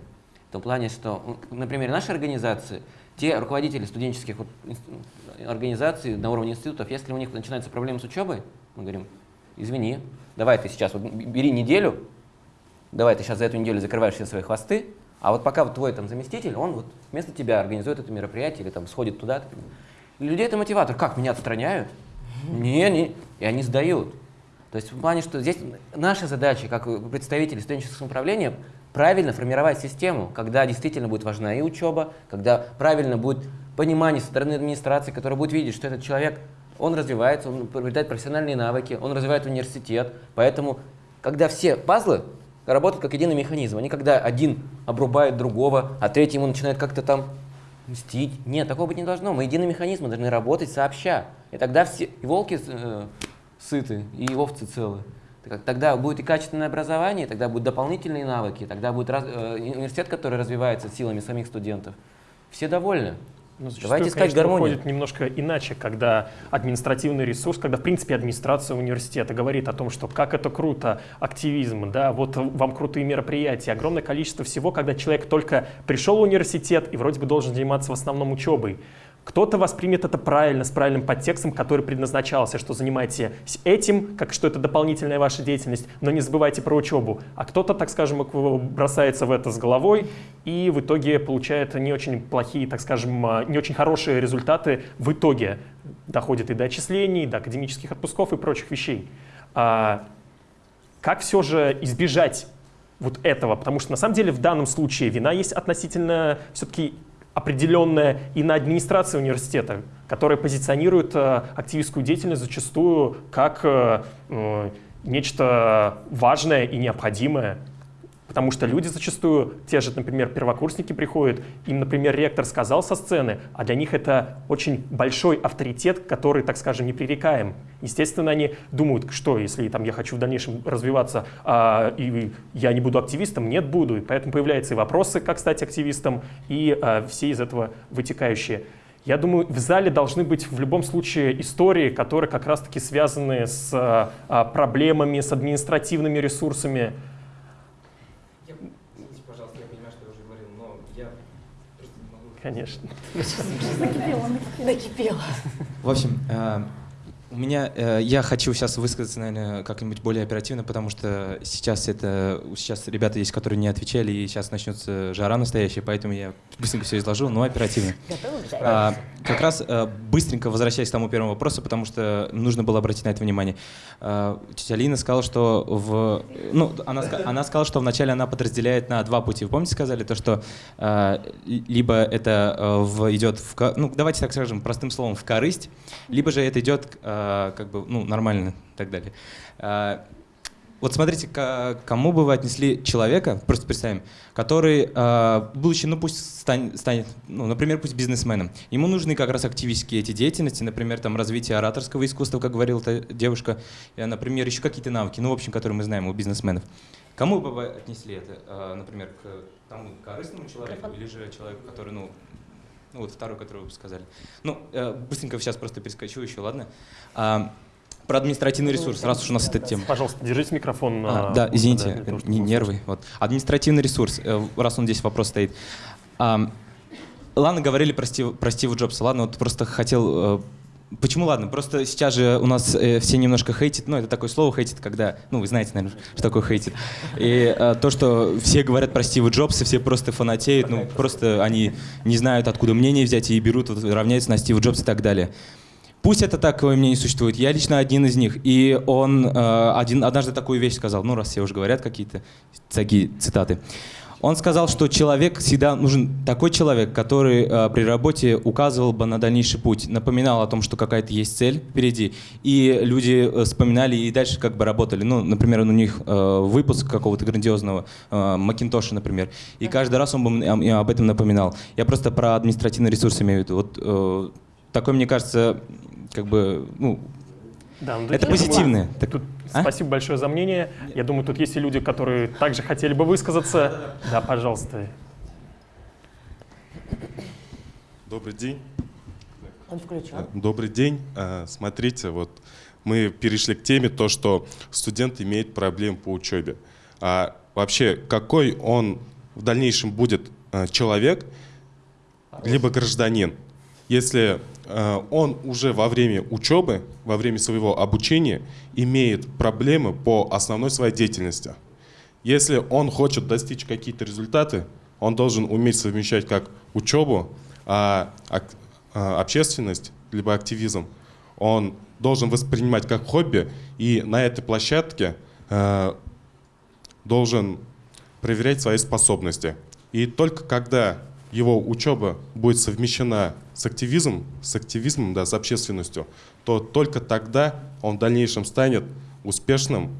В том плане, что, например, нашей организации, те руководители студенческих организаций на уровне институтов, если у них начинаются проблемы с учебой, мы говорим, извини, давай ты сейчас вот бери неделю, давай ты сейчас за эту неделю закрываешь все свои хвосты, а вот пока вот твой там заместитель, он вот вместо тебя организует это мероприятие или там сходит туда. Людей это мотиватор. Как, меня отстраняют? Не, не. И они сдают. То есть в плане, что здесь наша задача, как представители студенческого самоуправления, правильно формировать систему, когда действительно будет важна и учеба, когда правильно будет понимание со стороны администрации, которая будет видеть, что этот человек, он развивается, он приобретает профессиональные навыки, он развивает университет, поэтому когда все пазлы работают как единый механизм. Они когда один обрубает другого, а третий ему начинает как-то там мстить. Нет, такого быть не должно. Мы единый механизм, мы должны работать сообща. И тогда все и волки э, сыты, и овцы целы. Тогда будет и качественное образование, тогда будут дополнительные навыки, тогда будет раз, э, университет, который развивается силами самих студентов. Все довольны. Но ну, Давайте искать конечно, гармонию. выходит немножко иначе, когда административный ресурс, когда, в принципе, администрация университета говорит о том, что как это круто, активизм, да, вот вам крутые мероприятия, огромное количество всего, когда человек только пришел в университет и вроде бы должен заниматься в основном учебой. Кто-то воспримет это правильно, с правильным подтекстом, который предназначался, что занимаетесь этим, как что это дополнительная ваша деятельность, но не забывайте про учебу. А кто-то, так скажем, бросается в это с головой и в итоге получает не очень плохие, так скажем, а, не очень хорошие результаты в итоге. Доходит и до отчислений, до академических отпусков и прочих вещей. А как все же избежать вот этого? Потому что на самом деле в данном случае вина есть относительно все-таки определенная и на администрации университета, которая позиционирует э, активистскую деятельность зачастую как э, э, нечто важное и необходимое. Потому что люди зачастую, те же, например, первокурсники приходят, им, например, ректор сказал со сцены, а для них это очень большой авторитет, который, так скажем, непререкаем. Естественно, они думают, что если там, я хочу в дальнейшем развиваться, а, и я не буду активистом, нет, буду. И поэтому появляются и вопросы, как стать активистом, и а, все из этого вытекающие. Я думаю, в зале должны быть в любом случае истории, которые как раз-таки связаны с а, проблемами, с административными ресурсами, Конечно. Накипело, накипело. В общем, э, у меня, э, я хочу сейчас высказаться, наверное, как-нибудь более оперативно, потому что сейчас это, сейчас ребята есть, которые не отвечали, и сейчас начнется жара настоящая, поэтому я быстренько все изложу, но оперативно. А, как раз а, быстренько возвращаясь к тому первому вопросу, потому что нужно было обратить на это внимание. А, тетя Лина сказала, что в, ну, она, она сказала, что вначале она подразделяет на два пути. Вы помните, сказали то, что а, либо это а, в, идет в, ну, давайте так скажем, простым словом, в корысть, либо же это идет а, Э, как бы, ну, нормально и так далее. Э, вот смотрите, к кому бы вы отнесли человека, просто представим, который, э, будучи, ну пусть станет, станет ну, например, пусть бизнесменом, ему нужны как раз активистские эти деятельности, например, там развитие ораторского искусства, как говорила эта девушка, например, еще какие-то навыки, ну, в общем, которые мы знаем у бизнесменов. Кому бы вы отнесли это, например, к тому корыстному человеку или же человеку, который, ну, ну вот второй, который вы сказали. Ну, э, быстренько сейчас просто перескочу еще, ладно? А, про административный ресурс, раз уж у нас эта тема. Пожалуйста, держите микрофон. А, да, извините, да, не, нервы. Вот. Административный ресурс, э, раз он здесь вопрос стоит. А, ладно, говорили про, Стив, про Стива Джобса, ладно, вот просто хотел э, Почему ладно? Просто сейчас же у нас э, все немножко хейтят, ну это такое слово хейтит, когда, ну вы знаете, наверное, что такое хейтит. И э, то, что все говорят про Стива Джобса, все просто фанатеют, ну просто они не знают, откуда мнение взять и берут, вот, равняются на Стива Джобса и так далее. Пусть это такое мнение существует, я лично один из них. И он э, один, однажды такую вещь сказал, ну раз все уже говорят какие-то такие цитаты. Он сказал, что человек всегда нужен такой человек, который э, при работе указывал бы на дальнейший путь, напоминал о том, что какая-то есть цель впереди, и люди э, вспоминали и дальше как бы работали. Ну, например, у них э, выпуск какого-то грандиозного э, Макинтоша, например, и каждый раз он бы э, об этом напоминал. Я просто про административный ресурс имею в виду. Вот э, такой, мне кажется, как бы, ну, да, ну, это позитивное. Так, тут а? Спасибо большое за мнение. Я думаю, тут есть и люди, которые также хотели бы высказаться. Да, пожалуйста. Добрый день. Он включен. Э, добрый день. Э, смотрите, вот мы перешли к теме то, что студент имеет проблемы по учебе. А вообще, какой он в дальнейшем будет э, человек, либо гражданин, если он уже во время учебы, во время своего обучения имеет проблемы по основной своей деятельности. Если он хочет достичь какие-то результаты, он должен уметь совмещать как учебу, а, а общественность, либо активизм. Он должен воспринимать как хобби и на этой площадке э, должен проверять свои способности. И только когда его учеба будет совмещена с активизмом, с активизмом, да, с общественностью, то только тогда он в дальнейшем станет успешным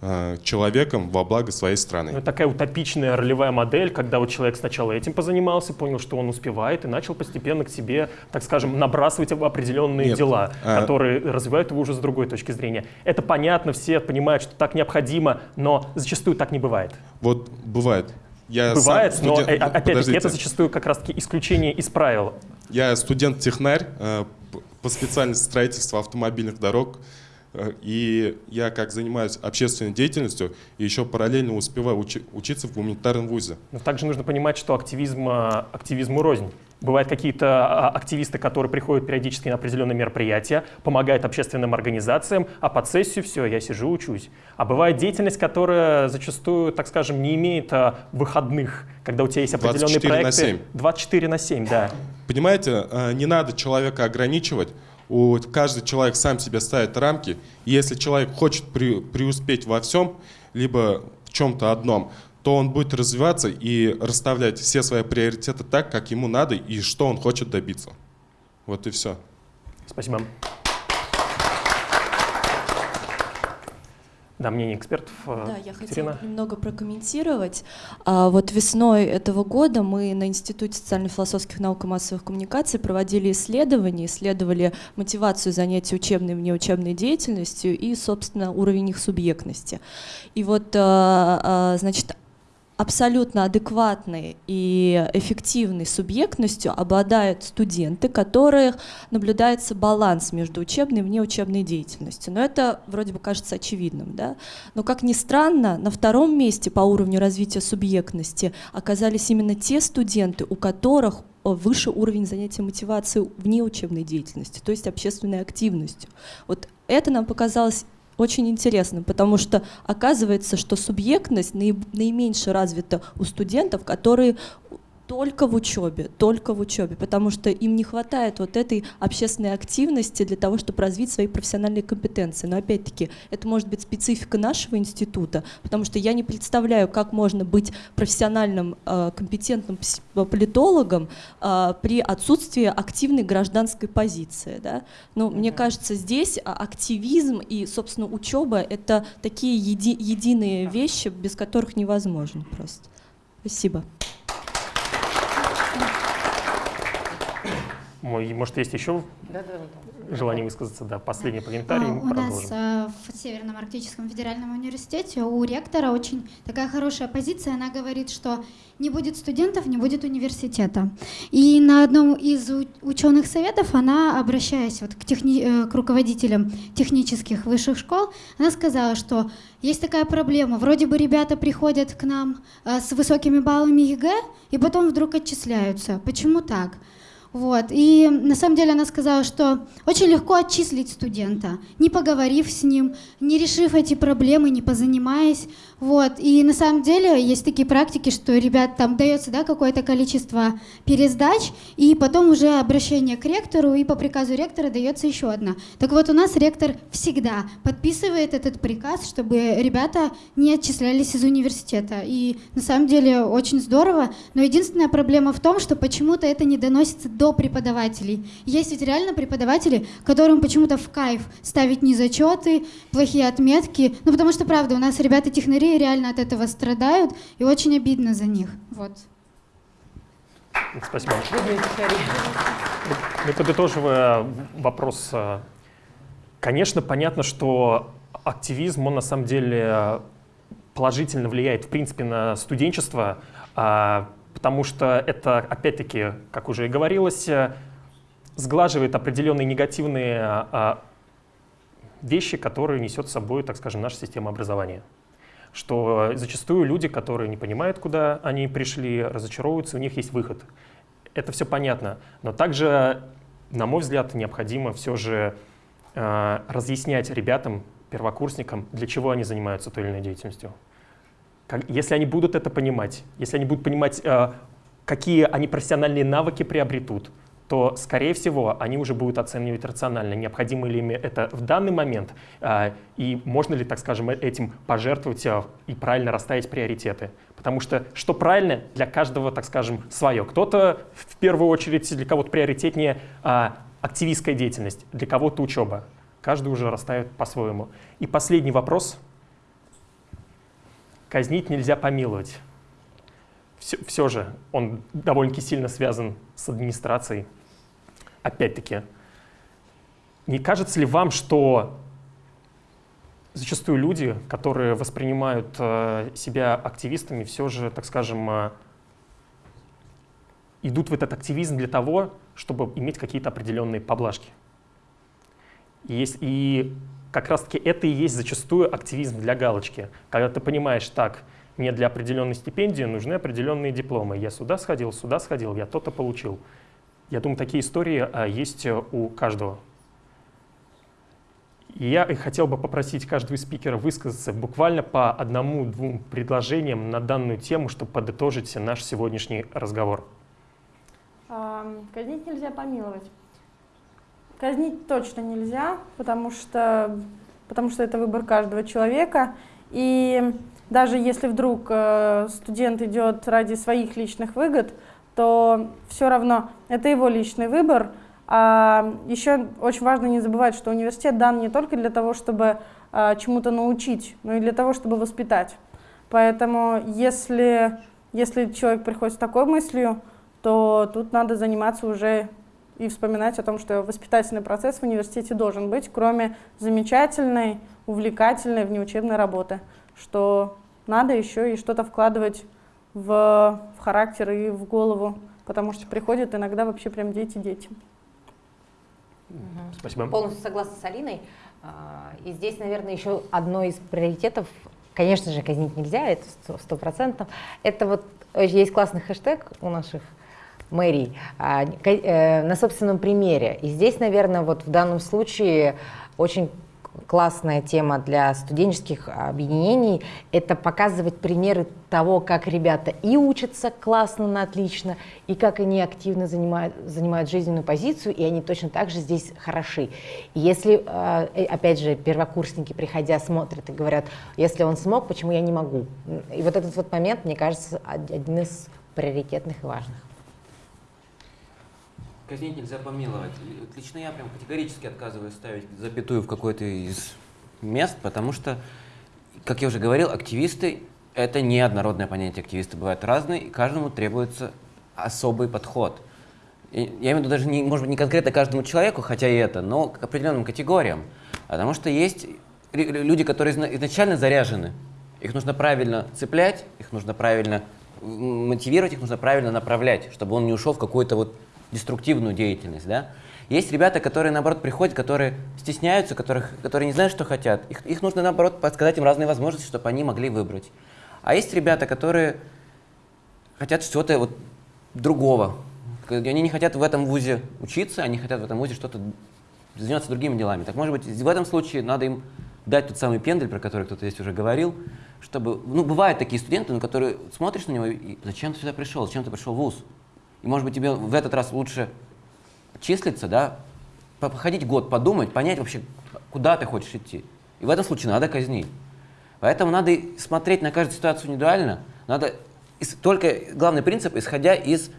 э, человеком во благо своей страны. Ну, такая утопичная ролевая модель, когда вот человек сначала этим позанимался, понял, что он успевает, и начал постепенно к себе, так скажем, набрасывать определенные Нет, дела, а- которые развивают его уже с другой точки зрения. Это понятно, все понимают, что так необходимо, но зачастую так не бывает. Вот бывает. Я бывает, сам но э, опять-таки Подождите. это зачастую как раз-таки исключение из правил. Я студент-технарь э, по специальности строительства автомобильных дорог. Э, И я как занимаюсь общественной деятельностью, и еще параллельно успеваю учи- учиться в гуманитарном вузе. Но также нужно понимать, что активизм, а, активизму рознь. Бывают какие-то а, активисты, которые приходят периодически на определенные мероприятия, помогают общественным организациям, а под сессию все, я сижу, учусь. А бывает деятельность, которая зачастую, так скажем, не имеет а, выходных, когда у тебя есть определенные 24 на проекты. 7. 24 на 7, да. Понимаете, э, не надо человека ограничивать. У- Каждый человек сам себе ставит рамки. И если человек хочет пре- преуспеть во всем, либо в чем-то одном, то он будет развиваться и расставлять все свои приоритеты так, как ему надо и что он хочет добиться. Вот и все. Спасибо. Да, мнение экспертов. э, Да, я хотела Екатерина. бы немного прокомментировать. А, вот весной этого года мы на Институте социально-философских наук и массовых коммуникаций проводили исследования, исследовали мотивацию занятий учебной и внеучебной деятельностью и, собственно, уровень их субъектности. И вот, а, а, значит, абсолютно адекватной и эффективной субъектностью обладают студенты, которых наблюдается баланс между учебной и внеучебной деятельностью. Но это вроде бы кажется очевидным. Да? Но, как ни странно, на втором месте по уровню развития субъектности оказались именно те студенты, у которых э, выше уровень занятия мотивации вне учебной деятельности, то есть общественной активностью. Вот это нам показалось очень интересно, потому что оказывается, что субъектность наименьше развита у студентов, которые только в учебе, только в учебе, потому что им не хватает вот этой общественной активности для того, чтобы развить свои профессиональные компетенции. Но опять-таки, это может быть специфика нашего института, потому что я не представляю, как можно быть профессиональным, э, компетентным пс- политологом э, при отсутствии активной гражданской позиции. Да? Ну, мне кажется, здесь а, активизм и, собственно, учеба — это такие еди- единые вещи, без которых невозможно просто. Спасибо. Мой, может, есть еще желание высказаться? Да, последний комментарий, А, и У нас продолжим. э, в Северном Арктическом федеральном университете у ректора очень такая хорошая позиция. Она говорит, что не будет студентов, не будет университета. И на одном из ученых советов она, обращаясь вот к, техни- э, к руководителям технических высших школ, она сказала, что есть такая проблема. Вроде бы ребята приходят к нам э, с высокими баллами ЕГЭ и потом вдруг отчисляются. Почему так? Вот. И на самом деле она сказала, что очень легко отчислить студента, не поговорив с ним, не решив эти проблемы, не позанимаясь. Вот. И на самом деле есть такие практики, что ребят там дается да, какое-то количество пересдач, и потом уже обращение к ректору, и по приказу ректора дается еще одна. Так вот, у нас ректор всегда подписывает этот приказ, чтобы ребята не отчислялись из университета. И на самом деле очень здорово, но единственная проблема в том, что почему-то это не доносится до преподавателей. Есть ведь реально преподаватели, которым почему-то в кайф ставить незачеты, плохие отметки, ну потому что, правда, у нас ребята-технари реально от этого страдают, и очень обидно за них. Вот. Спасибо. Ну, подытоживая вопрос, э, конечно, понятно, что активизм, он на самом деле положительно влияет, в принципе, на студенчество, а, потому что это, опять-таки, как уже и говорилось, э, сглаживает определенные негативные а, вещи, которые несет с собой, так скажем, наша система образования. Что зачастую люди, которые не понимают, куда они пришли, разочаровываются, у них есть выход. Это все понятно. Но также, на мой взгляд, необходимо все же э, разъяснять ребятам, первокурсникам, для чего они занимаются той или иной деятельностью. Если они будут это понимать, если они будут понимать, э, какие они профессиональные навыки приобретут, то, скорее всего, они уже будут оценивать рационально, необходимо ли им это в данный момент, а, и можно ли, так скажем, э- этим пожертвовать а, и правильно расставить приоритеты. Потому что что правильно, для каждого, так скажем, свое. Кто-то, в первую очередь, для кого-то приоритетнее активистская деятельность, для кого-то учеба. Каждый уже расставит по-своему. И последний вопрос. Казнить нельзя помиловать. Все, все же он довольно-таки сильно связан с администрацией. Опять-таки, не кажется ли вам, что зачастую люди, которые воспринимают э, себя активистами, все же, так скажем, э, идут в этот активизм для того, чтобы иметь какие-то определенные поблажки. И, есть, и как раз-таки это и есть зачастую активизм для галочки. Когда ты понимаешь, так, мне для определенной стипендии нужны определенные дипломы. Я сюда сходил, сюда сходил, я то-то получил. Я думаю, такие истории а, есть э, у каждого. Я хотел бы попросить каждого из спикеров высказаться буквально по одному-двум предложениям на данную тему, чтобы подытожить наш сегодняшний разговор. Казнить нельзя помиловать. Казнить точно нельзя, потому что, потому что это выбор каждого человека. И даже если вдруг э, студент идет ради своих личных выгод, то все равно это его личный выбор. А еще очень важно не забывать, что университет дан не только для того, чтобы а, чему-то научить, но и для того, чтобы воспитать. Поэтому если, если человек приходит с такой мыслью, то тут надо заниматься уже и вспоминать о том, что воспитательный процесс в университете должен быть, кроме замечательной, увлекательной внеучебной работы, что надо еще и что-то вкладывать в, в характер и в голову, потому что приходят иногда вообще прям дети-дети. Спасибо. Полностью согласна с Алиной. А, и здесь, наверное, еще одно из приоритетов, конечно же, казнить нельзя, это сто процентов. Это вот есть классный хэштег у наших мэрий а, э, на собственном примере. И здесь, наверное, вот в данном случае очень классная тема для студенческих объединений – это показывать примеры того, как ребята и учатся классно, на отлично, и как они активно занимают, занимают жизненную позицию, и они точно так же здесь хороши. И если, э, опять же, первокурсники, приходя, смотрят и говорят, если он смог, почему я не могу? И вот этот вот момент, мне кажется, один из приоритетных и важных. Казнить нельзя помиловать. Лично я прям категорически отказываюсь ставить запятую в какой-то из мест, потому что, как я уже говорил, активисты — это не однородное понятие. Активисты бывают разные, и каждому требуется особый подход. Я имею в виду даже, не, может быть, не конкретно каждому человеку, хотя и это, но к определенным категориям. Потому что есть люди, которые изначально заряжены. Их нужно правильно цеплять, их нужно правильно мотивировать, их нужно правильно направлять, чтобы он не ушел в какой-то вот деструктивную деятельность, да. Есть ребята, которые, наоборот, приходят, которые стесняются, которых, которые не знают, что хотят. Их, их нужно, наоборот, подсказать им разные возможности, чтобы они могли выбрать. А есть ребята, которые хотят чего-то вот другого. Они не хотят в этом вузе учиться, они хотят в этом вузе что-то заниматься другими делами. Так может быть, в этом случае надо им дать тот самый пендель, про который кто-то здесь уже говорил, чтобы, ну, бывают такие студенты, на которые смотришь на него и зачем ты сюда пришел, зачем ты пришел в ВУЗ? И, может быть, тебе в этот раз лучше числиться, да, походить год, подумать, понять вообще, куда ты хочешь идти. И в этом случае надо казнить. Поэтому надо смотреть на каждую ситуацию индивидуально. Надо только главный принцип, исходя из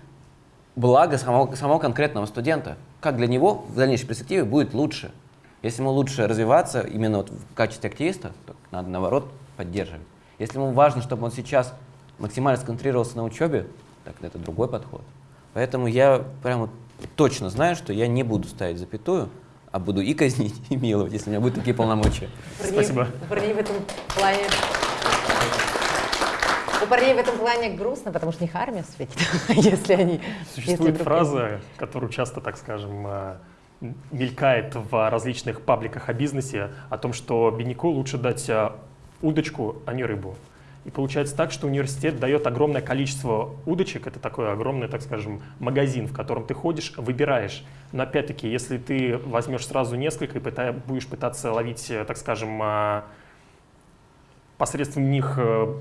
блага самого, самого конкретного студента. Как для него в дальнейшей перспективе будет лучше. Если ему лучше развиваться именно вот в качестве активиста, то надо наоборот поддерживать. Если ему важно, чтобы он сейчас максимально сконцентрировался на учебе, так это другой подход. Поэтому я прямо точно знаю, что я не буду ставить запятую, а буду и казнить, (laughs) и миловать, если у меня будут такие полномочия. Спасибо. У парней в этом плане... У парней в этом плане грустно, потому что их армия светит, (laughs) если они... Существует если фраза, которую часто, так скажем, э, мелькает в различных пабликах о бизнесе, о том, что бедняку лучше дать э, удочку, а не рыбу. И получается так, что университет дает огромное количество удочек, это такой огромный, так скажем, магазин, в котором ты ходишь, выбираешь. Но опять-таки, если ты возьмешь сразу несколько и пыта, будешь пытаться ловить, э, так скажем, а, посредством них, э,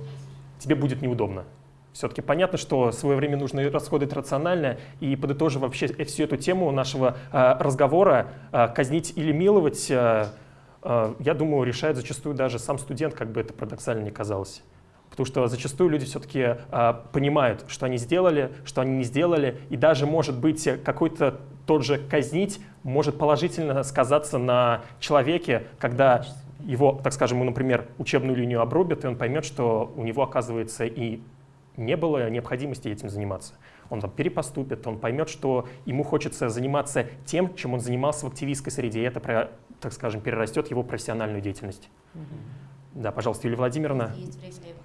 тебе будет неудобно. Все-таки понятно, что свое время нужно расходовать рационально, и подытожив вообще всю эту тему нашего э, разговора, казнить или миловать, я думаю, решает зачастую даже сам студент, как бы это парадоксально не казалось. Потому что зачастую люди все-таки а, понимают, что они сделали, что они не сделали, и даже, может быть, какой-то тот же казнить может положительно сказаться на человеке, когда его, так скажем, ему, например, учебную линию обрубят, и он поймет, что у него, оказывается, и не было необходимости этим заниматься. Он там перепоступит, он поймет, что ему хочется заниматься тем, чем он занимался в активистской среде, и это, так скажем, перерастет его профессиональную деятельность. Да, пожалуйста, Юлия Владимировна. Есть время,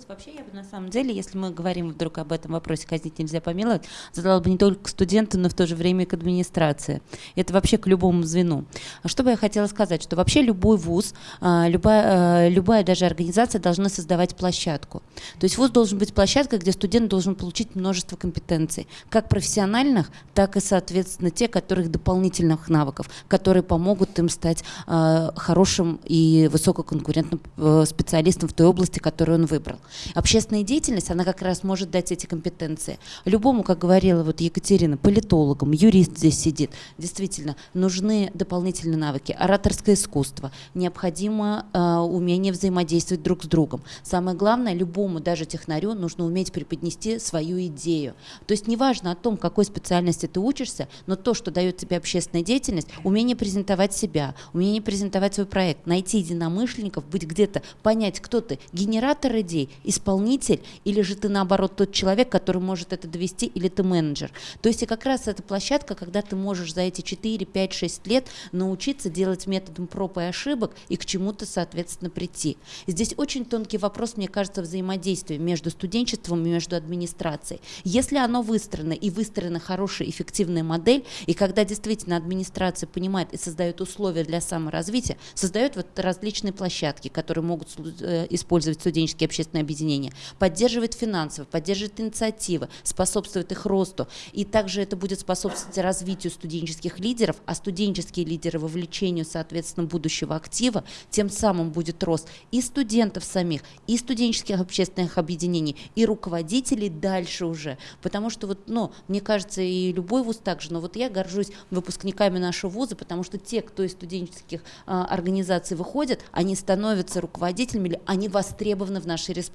сказать. Вообще, я бы на самом деле, если мы говорим вдруг об этом вопросе «казнить нельзя помиловать», задала бы не только к студенту, но в то же время и к администрации. Это вообще к любому звену. А что бы я хотела сказать? Что вообще любой вуз, а, любая, а, любая даже организация должна создавать площадку. То есть вуз должен быть площадкой, где студент должен получить множество компетенций, как профессиональных, так и, соответственно, те, которых дополнительных навыков, которые помогут им стать хорошим и высококонкурентным Э, специалистом в той области, которую он выбрал. Общественная деятельность, она как раз может дать эти компетенции. Любому, как говорила вот Екатерина, политологам, юрист здесь сидит, действительно, нужны дополнительные навыки. Ораторское искусство, необходимо э, умение взаимодействовать друг с другом. Самое главное, любому, даже технарю, нужно уметь преподнести свою идею. То есть неважно о том, какой специальности ты учишься, но то, что дает тебе общественная деятельность, умение презентовать себя, умение презентовать свой проект, найти единомышленников, быть где где-то понять, кто ты, генератор идей, исполнитель, или же ты наоборот тот человек, который может это довести, или ты менеджер. То есть и как раз эта площадка, когда ты можешь за эти 4, 5, 6 лет научиться делать методом проб и ошибок и к чему-то, соответственно, прийти. Здесь очень тонкий вопрос, мне кажется, взаимодействия между студенчеством и между администрацией. Если оно выстроено и выстроена хорошая, эффективная модель, и когда действительно администрация понимает и создает условия для саморазвития, создает вот различные площадки, которые могут э, использовать студенческие общественные объединения, поддерживает финансово, поддерживает инициативы, способствует их росту. И также это будет способствовать развитию студенческих лидеров, а студенческие лидеры вовлечению, соответственно, будущего актива, тем самым будет рост и студентов самих, и студенческих общественных объединений, и руководителей дальше уже. Потому что вот, ну, мне кажется, и любой вуз также, но вот я горжусь выпускниками нашего вуза, потому что те, кто из студенческих а, организаций выходят, они становятся руководителями, они востребованы в нашей республике.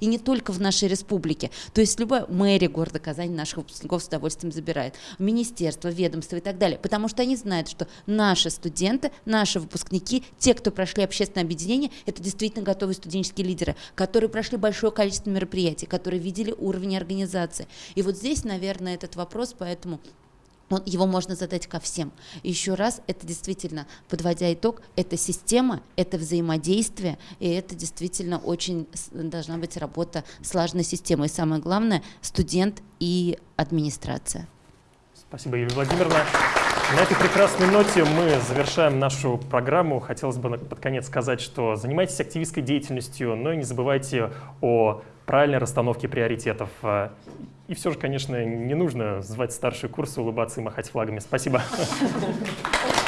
И не только в нашей республике. То есть любая мэрия города Казани наших выпускников с удовольствием забирает. Министерство, ведомство и так далее. Потому что они знают, что наши студенты, наши выпускники, те, кто прошли общественное объединение, это действительно готовые студенческие лидеры, которые прошли большое количество мероприятий, которые видели уровень организации. И вот здесь, наверное, этот вопрос, поэтому он, его можно задать ко всем. Еще раз, это действительно, подводя итог, это система, это взаимодействие, и это действительно очень должна быть работа слаженной системой. И самое главное, студент и администрация. Спасибо, Юлия Владимировна. На этой прекрасной ноте мы завершаем нашу программу. Хотелось бы под конец сказать, что занимайтесь активистской деятельностью, но не забывайте о правильной расстановке приоритетов. И все же, конечно, не нужно звать старшие курсы, улыбаться и махать флагами. Спасибо. (laughs)